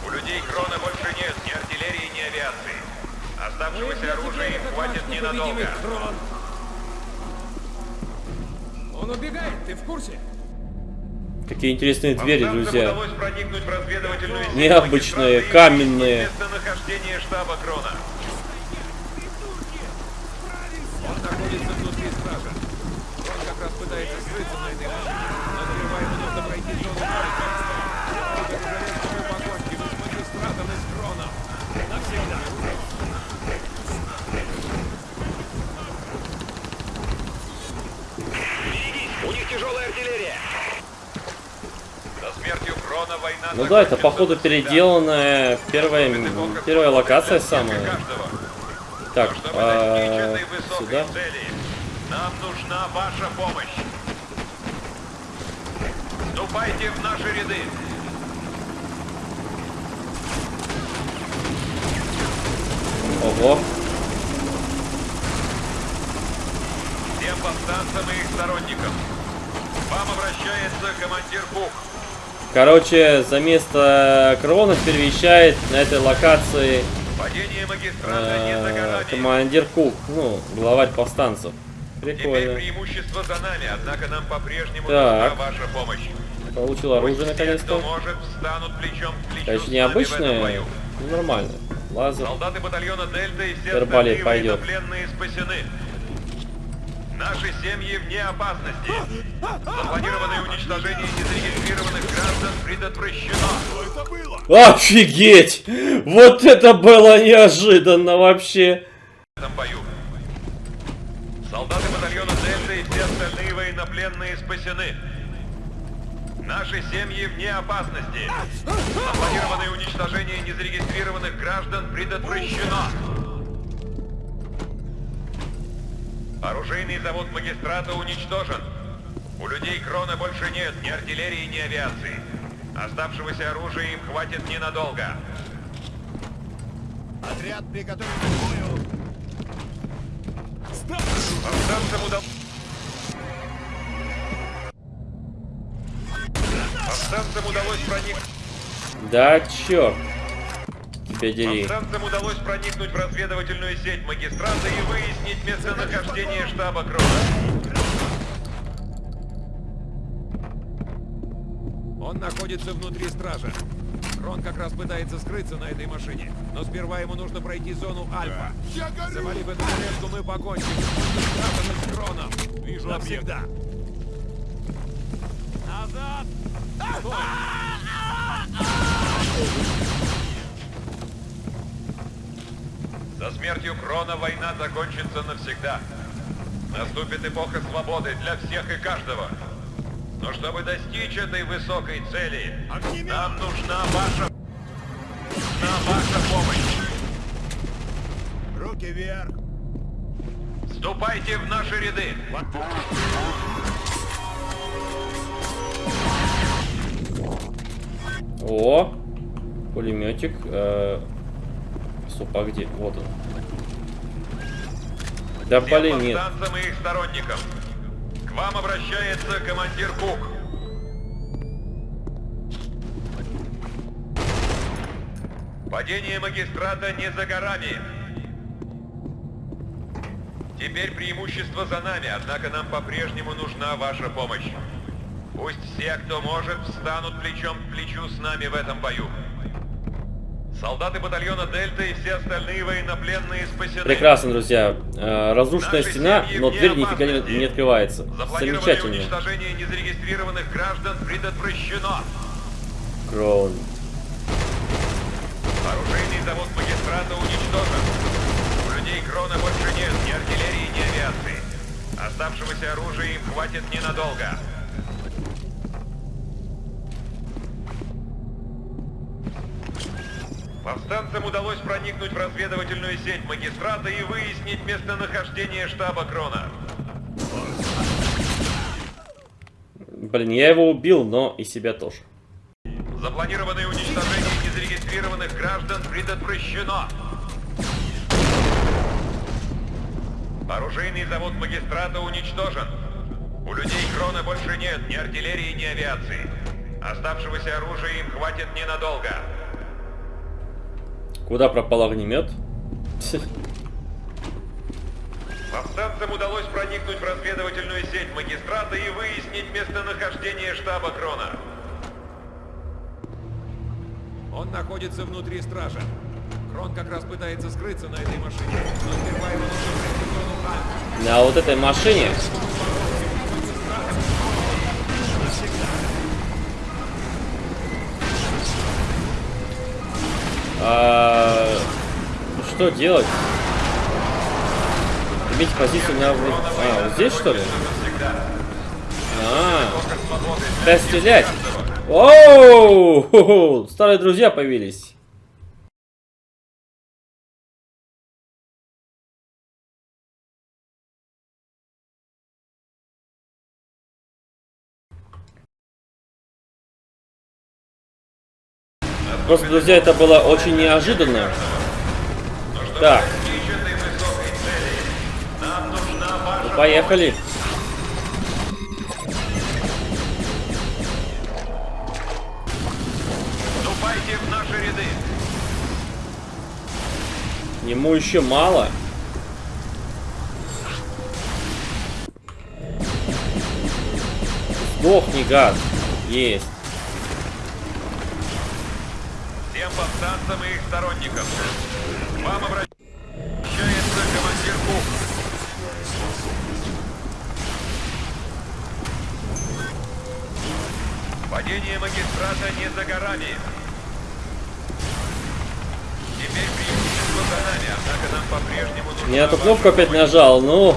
У людей Крона больше нет ни артиллерии, ни авиации. Оставшегося оружия им хватит ненадолго. Он убегает, ты в курсе? Какие интересные двери, друзья. Необычные, каменные. Местонахождение штаба Крона. Он находится внутри стража. Он как раз пытается скрыться на этой машине. Но сперва нужно пройти зону война Ну да, это походу переделанная первая, первая локация самая. Так, а, сюда. цели, нам нужна ваша помощь. Вступайте в наши ряды. Ого. Всем повстанцам и их сторонникам. Вам обращается командир Бух. Короче, за место Крона перемещает на этой локации Э, командир Кук, ну, главарь повстанцев. Прикольно. преимущество за нами, однако нам по-прежнему нужна ваша помощь. Получил оружие наконец-то. Конечно, с не нами в этом обычное, бою. ну нормально. Лазер. Солдаты батальона Дельта и все пойдет. военнопленные спасены. Наши семьи вне опасности. Запланированное уничтожение незарегистрированных граждан предотвращено. Офигеть! Вот это было неожиданно вообще. В этом бою. Солдаты батальона Дельта и все остальные военнопленные спасены. Наши семьи вне опасности. Запланированное уничтожение незарегистрированных граждан предотвращено. Оружейный завод магистрата уничтожен. У людей Крона больше нет ни артиллерии, ни авиации. Оставшегося оружия им хватит ненадолго. Отряд приготовлен к бою. Повстанцам удалось... Повстанцам удалось проникнуть... Да, черт. Тебя дери. Повстанцам удалось проникнуть в разведывательную сеть магистрата и выяснить местонахождение штаба Крона. Он находится внутри стража. Крон как раз пытается скрыться на этой машине. Но сперва ему нужно пройти зону Альфа. Завалив эту железку, мы покончим. с Магистратом и с Кроном. Вижу навсегда. Назад! Стой! Со смертью Крона война закончится навсегда. Наступит эпоха свободы для всех и каждого. Но чтобы достичь этой высокой цели, нам нужна ваша... Нужна ваша помощь. Руки вверх. Вступайте в наши ряды. О, пулеметик. Э, стоп, а где? Вот он. Да блин, нет. и их сторонникам. К вам обращается командир Кук. Падение магистрата не за горами. Теперь преимущество за нами, однако нам по-прежнему нужна ваша помощь. Пусть все, кто может, встанут плечом к плечу с нами в этом бою. Солдаты батальона Дельта и все остальные военнопленные спасены. Прекрасно, друзья. Э, разрушенная Наши стена, но дверь нифига не, не открывается. Замечательно. уничтожение незарегистрированных граждан предотвращено. Кроун. Оружейный завод магистрата уничтожен. У людей Крона больше нет ни артиллерии, ни авиации. Оставшегося оружия им хватит ненадолго. Повстанцам удалось проникнуть в разведывательную сеть магистрата и выяснить местонахождение штаба Крона. Блин, я его убил, но и себя тоже. Запланированное уничтожение незарегистрированных граждан предотвращено. Оружейный завод магистрата уничтожен. У людей Крона больше нет ни артиллерии, ни авиации. Оставшегося оружия им хватит ненадолго. Куда пропал огнемет? Повстанцам удалось проникнуть в разведывательную сеть магистрата и выяснить местонахождение штаба Крона. Он находится внутри стража. Крон как раз пытается скрыться на этой машине. Но сперва его нужно пройти в зону Альфа. На вот этой машине. А, что делать? Иметь позицию на... А, вот здесь что ли? А, да стрелять. Оу! Старые друзья появились. Просто, друзья, это было очень неожиданно. Так. Ну, поехали. Вступайте в наши ряды. Ему еще мало. Сдохни, гад. Есть. Повстанцам и их сторонникам. Вам обращается командир Кук. Падение магистрата не за горами. Теперь преимущество за нами, однако нам по-прежнему нужно... Не эту кнопку опять нажал, ну.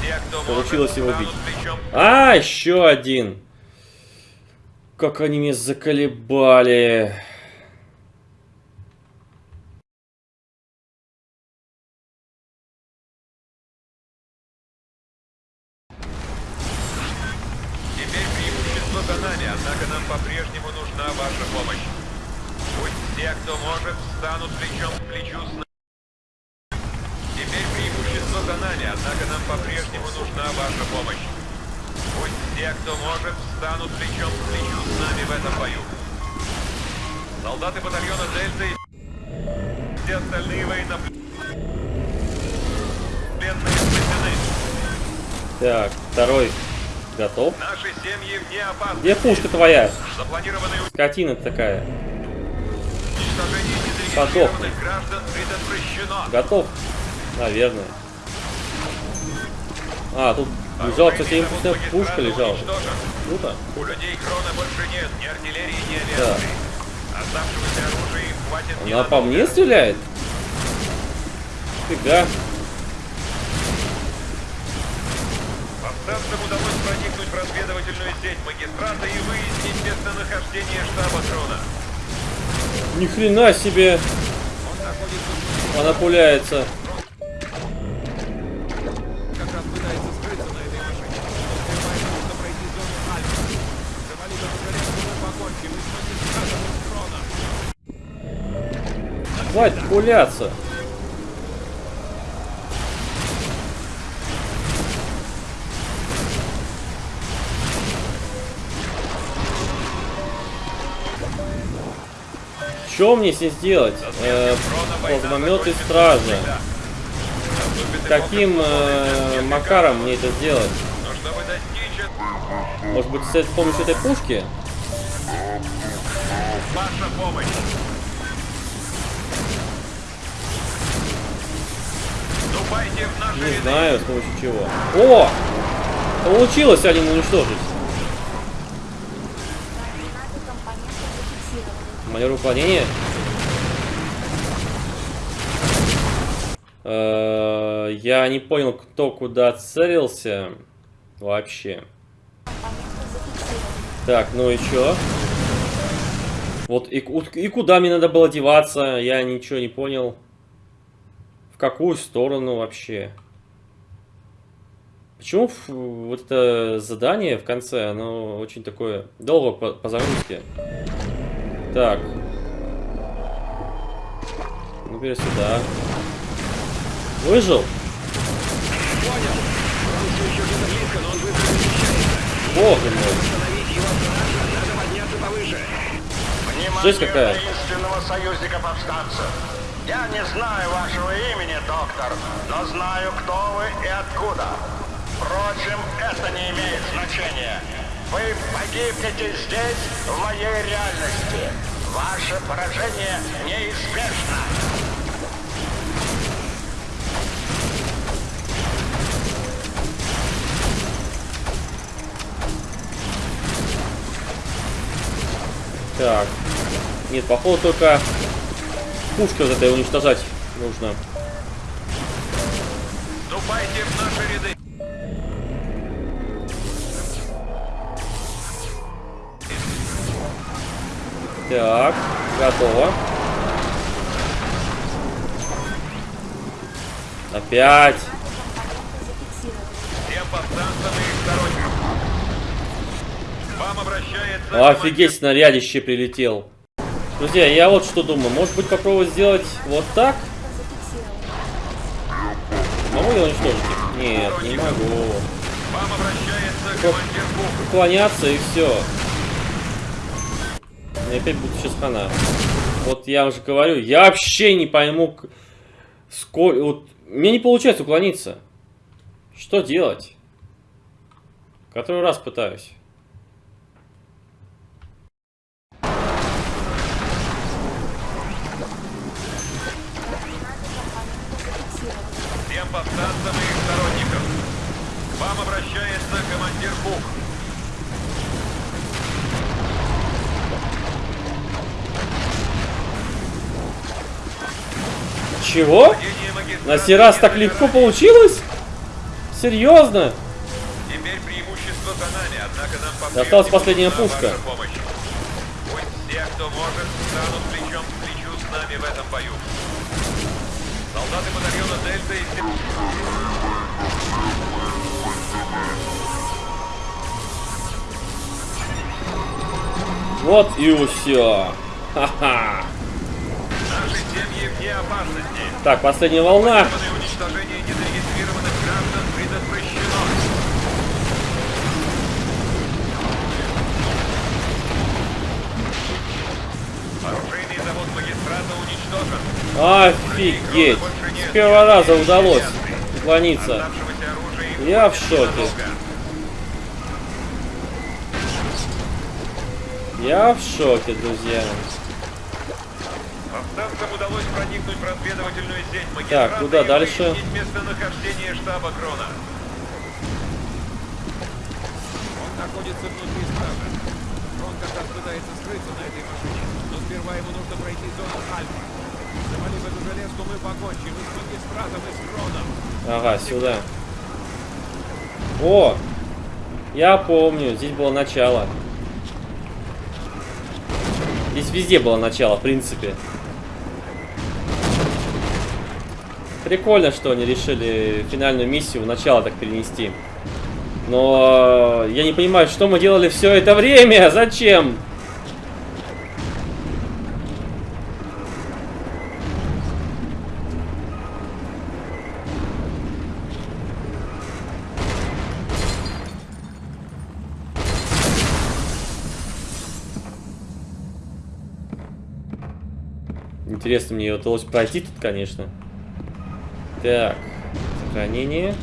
Те, Получилось его плечом А, еще один. Как они меня заколебали. Где пушка твоя? Скотина такая. предотвращено. Готов? Наверное. А, тут лежала, кстати, импульсная пушка лежала. Круто. У людей Крона больше нет ни артиллерии, ни Да. авиации. Оставшегося оружия хватит Она по мне стреляет? Фига. Повстанцам удалось проникнуть в разведывательную сеть магистрата и выяснить местонахождение штаба Крона. Ни хрена себе. Она пуляется. Как раз Что мне с ней сделать? Э, плазмометы стража. Каким э, макаром мне это сделать? Может быть, с помощью этой пушки? ваша помощь. Не знаю, с помощью чего. О! Получилось один уничтожить. Маневр выполнения. Э, Я не понял, кто куда целился. Вообще. Так, ну и чё? Вот и, и куда мне надо было деваться, я ничего не понял. В какую сторону вообще? Почему вот это задание в конце, оно очень такое долго по, по загрузке? Так. Ну, теперь сюда. Выжил? понял. Он все еще где-то близко, но он быстро перемещается. Боже мой. Остановить его страшно, надо подняться повыше. Жесть какая. таинственного союзника повстанцев. Я не знаю вашего имени, доктор, но знаю, кто вы и откуда. Впрочем, это не имеет значения. Вы погибнете здесь, в моей реальности. Ваше поражение неизбежно. Так. Нет, походу только пушка вот этой уничтожать нужно. Вступайте в наши ряды. Так, готово. Опять. Офигеть, снарядище прилетел. Друзья, я вот что думаю. Может быть попробовать сделать вот так? Могу я уничтожить их? Нет, не могу. Уклоняться и все. И опять будет сейчас хана. Вот я уже говорю, я вообще не пойму, сколько... Вот, мне не получается уклониться. Что делать? Который раз пытаюсь. Чего? На сей раз так легко получилось? Серьезно? Осталась последняя пушка. Пусть и. Вот и все. Ха-ха. Наши семьи вне опасности. Так, последняя волна. Офигеть. С первого раза удалось уклониться. Я в шоке. Я в шоке, друзья. Повстанцам удалось проникнуть в разведывательную сеть Так, куда дальше? местонахождение штаба Крона. Он находится внутри стража. Он как раз пытается скрыться на этой машине, но сперва ему нужно пройти зону Альфа. Завалив эту железку, мы покончим и с магистратом, и с Кроном. Ага, сюда. О! Я помню, здесь было начало. Здесь везде было начало, в принципе. Прикольно, что они решили финальную миссию в начало так перенести. Но я не понимаю, что мы делали все это время? Зачем? Интересно, мне удалось пройти тут, конечно. Так, сохранение.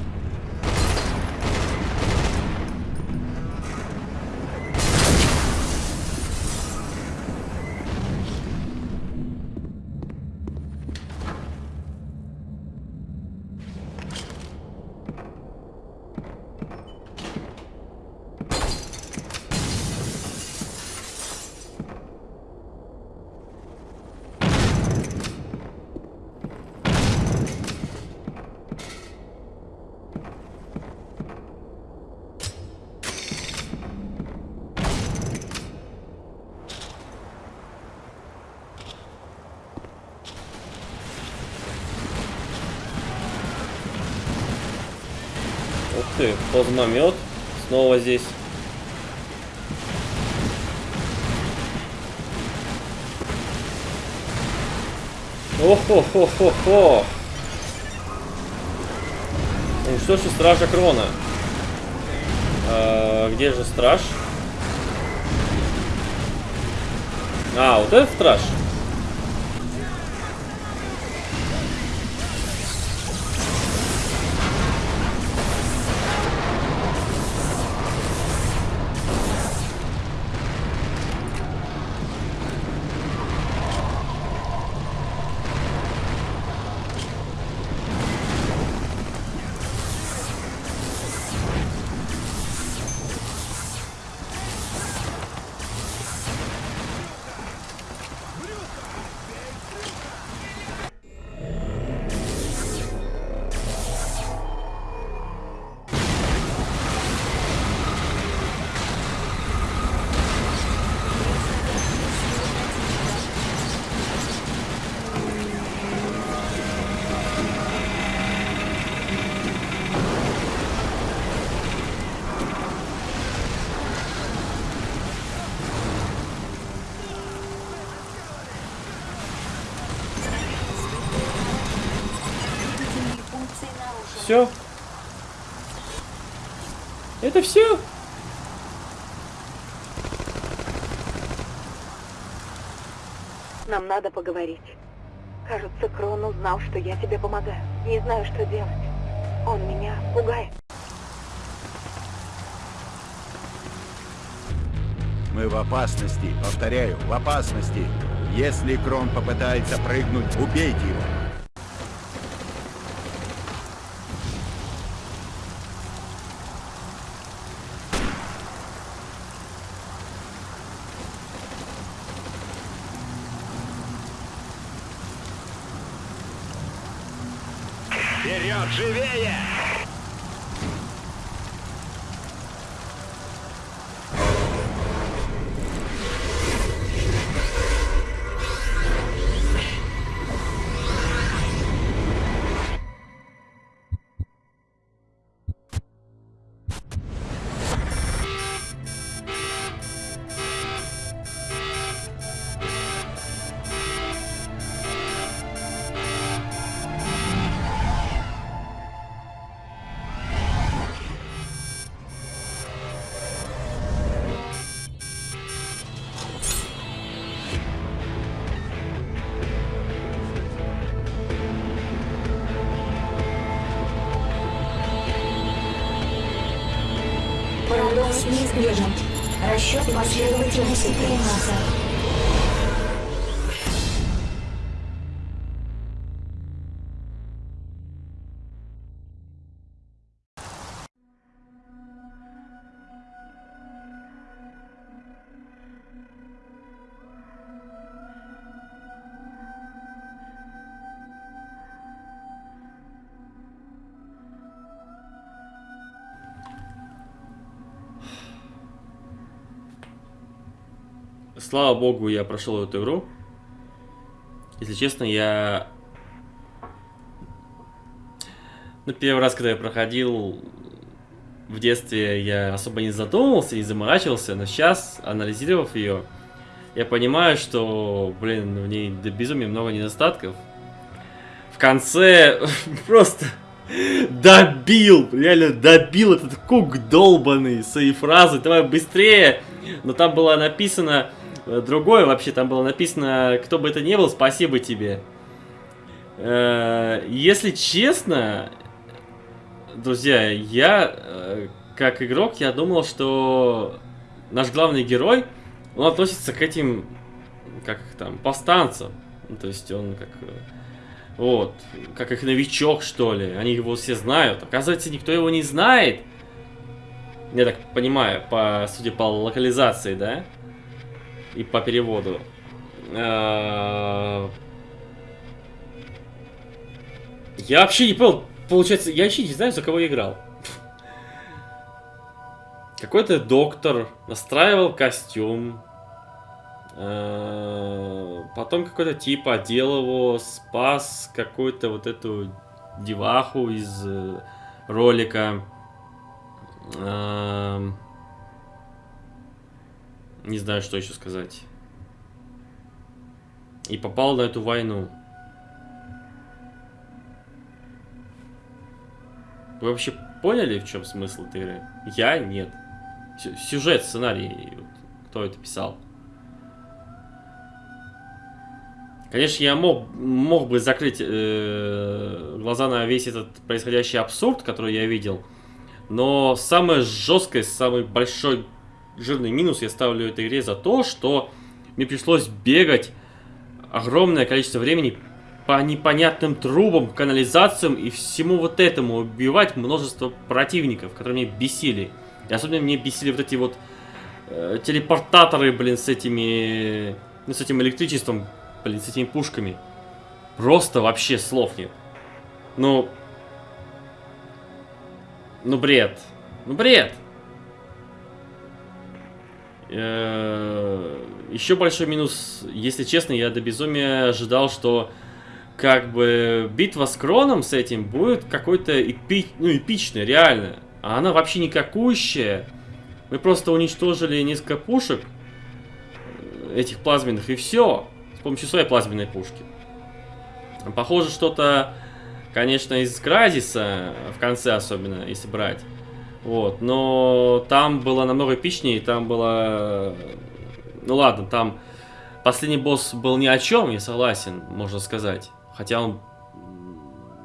Плазмомет. Снова здесь. Ох-хо-хо-хо-хо. Уничтожьте стража Крона. А, где же страж? А, вот этот страж. Надо поговорить. Кажется, Крон узнал, что я тебе помогаю. Не знаю, что делать. Он меня пугает. Мы в опасности, повторяю, в опасности. Если Крон попытается прыгнуть, убейте его. superior. Слава богу, я прошел эту игру. Если честно, я... Ну, первый раз, когда я проходил в детстве, я особо не задумывался, не заморачивался, но сейчас, анализировав ее, я понимаю, что, блин, в ней до безумия много недостатков. В конце просто добил, реально добил этот кук долбанный своей фразы, давай быстрее. Но там было написано другое вообще, там было написано, кто бы это ни был, спасибо тебе. Э, Если честно, друзья, я э, как игрок, я думал, что наш главный герой, он относится к этим, как там, повстанцам. Ну, то есть он как... э, Вот, как их новичок, что ли. Они его все знают. Оказывается, никто его не знает. Я так понимаю, по, судя по локализации, да? И по переводу. А, Я вообще не понял, получается, я вообще не знаю, за кого я играл. Какой-то доктор настраивал костюм. Э, Потом какой-то тип одел его, спас какую-то вот эту деваху из э, ролика. Не знаю, что еще сказать. И попал на эту войну. Вы вообще поняли, в чем смысл этой игры? Я нет. Сю- Сюжет, сценарий, кто это писал? Конечно, я мог, мог бы закрыть э, глаза на весь этот происходящий абсурд, который я видел, но самое жесткое, самый большой жирный минус я ставлю этой игре за то, что мне пришлось бегать огромное количество времени по непонятным трубам, канализациям и всему вот этому, убивать множество противников, которые меня бесили. И особенно мне бесили вот эти вот э, телепортаторы, блин, с этими... Ну, с этим электричеством, блин, с этими пушками. Просто вообще слов нет. Ну... Ну, бред. Ну, бред. Э, Еще большой минус, если честно, я до безумия ожидал, что как бы битва с Кроном с этим будет какой-то эпи... ну, эпичной, реально. А она вообще никакущая. Мы просто уничтожили несколько пушек э, этих плазменных и все. С помощью своей плазменной пушки. Похоже, что-то, конечно, из Кразиса, в конце особенно, если брать. Вот, но там было намного эпичнее, там было... Ну ладно, там последний босс был ни о чем, я согласен, можно сказать. Хотя он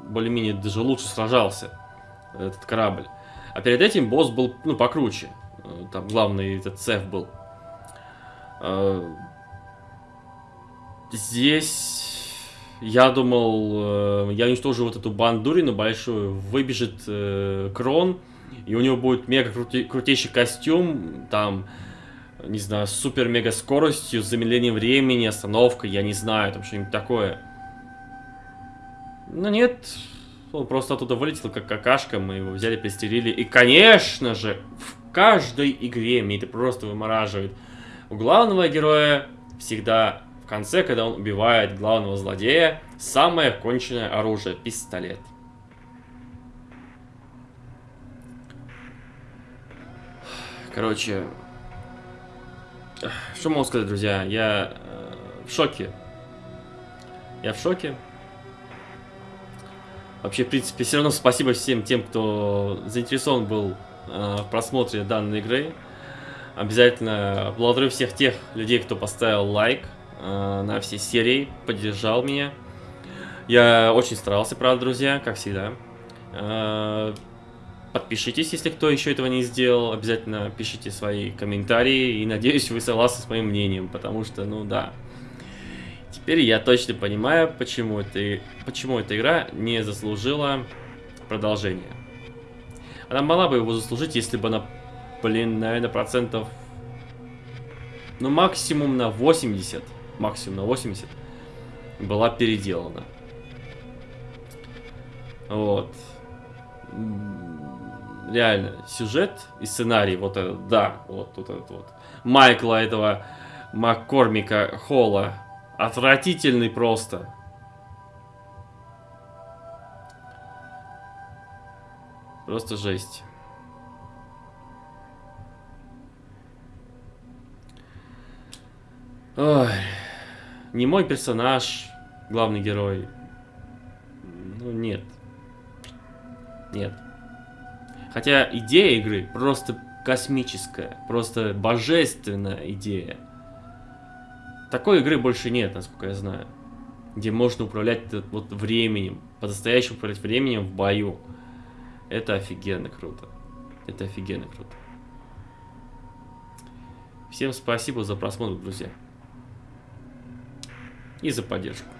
более-менее даже лучше сражался, этот корабль. А перед этим босс был, ну, покруче. Э, Там главный этот цеф был. Э, Здесь я думал, э, я уничтожу вот эту бандурину большую, выбежит Крон, и у него будет мега крути- крутейший костюм, там, не знаю, супер-мега скоростью, замедлением времени, остановкой, я не знаю, там что-нибудь такое. Но нет, он просто оттуда вылетел как какашка, мы его взяли, пристрелили. И, конечно же, в каждой игре мне это просто вымораживает. У главного героя всегда в конце, когда он убивает главного злодея, самое конченное оружие – пистолет. Короче, что могу сказать, друзья? Я э, в шоке. Я в шоке. Вообще, в принципе, все равно спасибо всем тем, кто заинтересован был э, в просмотре данной игры. Обязательно благодарю всех тех людей, кто поставил лайк э, на все серии, поддержал меня. Я очень старался, правда, друзья, как всегда. Подпишитесь, если кто еще этого не сделал. Обязательно пишите свои комментарии. И надеюсь, вы согласны с моим мнением. Потому что, ну да. Теперь я точно понимаю, почему, это, почему эта игра не заслужила продолжения. Она могла бы его заслужить, если бы она, блин, наверное, процентов... Ну, максимум на 80. Максимум на 80. Была переделана. Вот реально, сюжет и сценарий, вот этот, да, вот, вот этот вот. Майкла этого Маккормика Холла. Отвратительный просто. Просто жесть. Ой. Не мой персонаж, главный герой. Ну, нет. Нет. Хотя идея игры просто космическая, просто божественная идея. Такой игры больше нет, насколько я знаю. Где можно управлять вот временем, по-настоящему управлять временем в бою. Это офигенно круто. Это офигенно круто. Всем спасибо за просмотр, друзья. И за поддержку.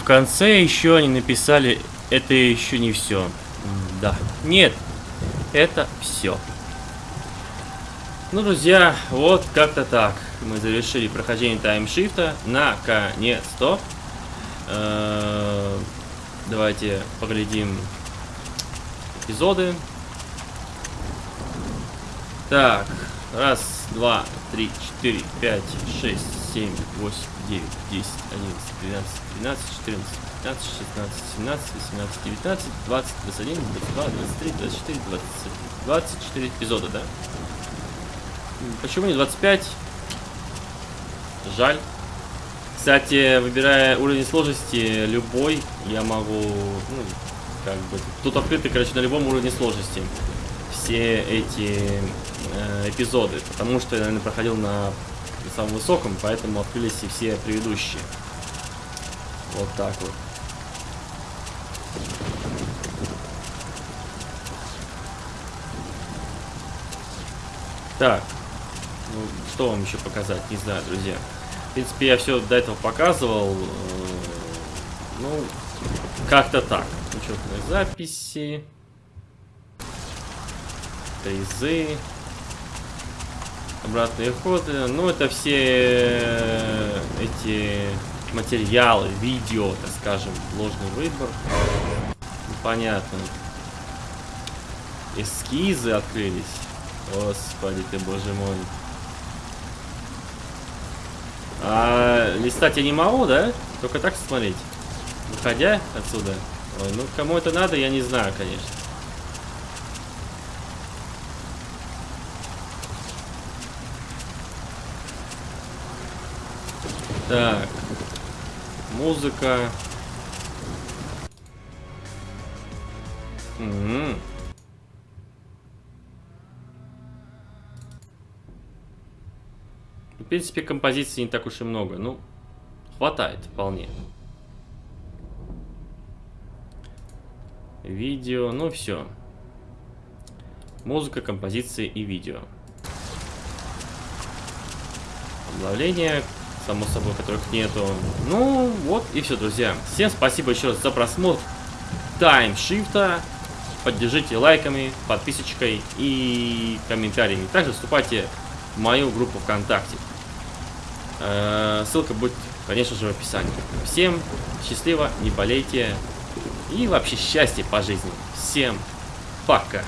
В конце еще они написали, это еще не все. Да. Нет, это все. Ну, друзья, вот как-то так. Мы завершили прохождение таймшифта. Наконец-то. Э, Давайте поглядим эпизоды. Так, раз, два, три, четыре, пять, шесть, семь, восемь, девять, десять, одиннадцать, двенадцать, тринадцать, четырнадцать, пятнадцать, шестнадцать, семнадцать, восемнадцать, девятнадцать, двадцать, двадцать один, двадцать два, двадцать три, двадцать четыре, двадцать, двадцать четыре эпизода, да? Почему не 25? Жаль. Кстати, выбирая уровень сложности любой, я могу, ну, как бы, тут открыты, короче, на любом уровне сложности все эти э, эпизоды, потому что я, наверное, проходил на самом высоком, поэтому открылись и все предыдущие. Вот так вот. Так, ну, что вам еще показать, не знаю, друзья. В принципе, я все до этого показывал. э, Ну, как-то так. Учетные записи. Тейзы. Обратные ходы. Ну, это все э, эти материалы, видео, так скажем, ложный выбор. Ну, Понятно. Эскизы открылись. Господи ты, боже мой. А листать я не могу, да? Только так смотреть. Выходя отсюда. Ой, ну кому это надо, я не знаю, конечно. Так. Музыка. М. В принципе, композиций не так уж и много. Ну, хватает вполне. Видео, ну все. Музыка, композиции и видео. Обновления, само собой, которых нету. Ну, вот и все, друзья. Всем спасибо еще раз за просмотр таймшифта. Поддержите лайками, подписочкой и комментариями. Также вступайте в мою группу ВКонтакте. Э, Ссылка будет, конечно же, в описании. Всем счастливо, не болейте и вообще счастья по жизни. Всем пока.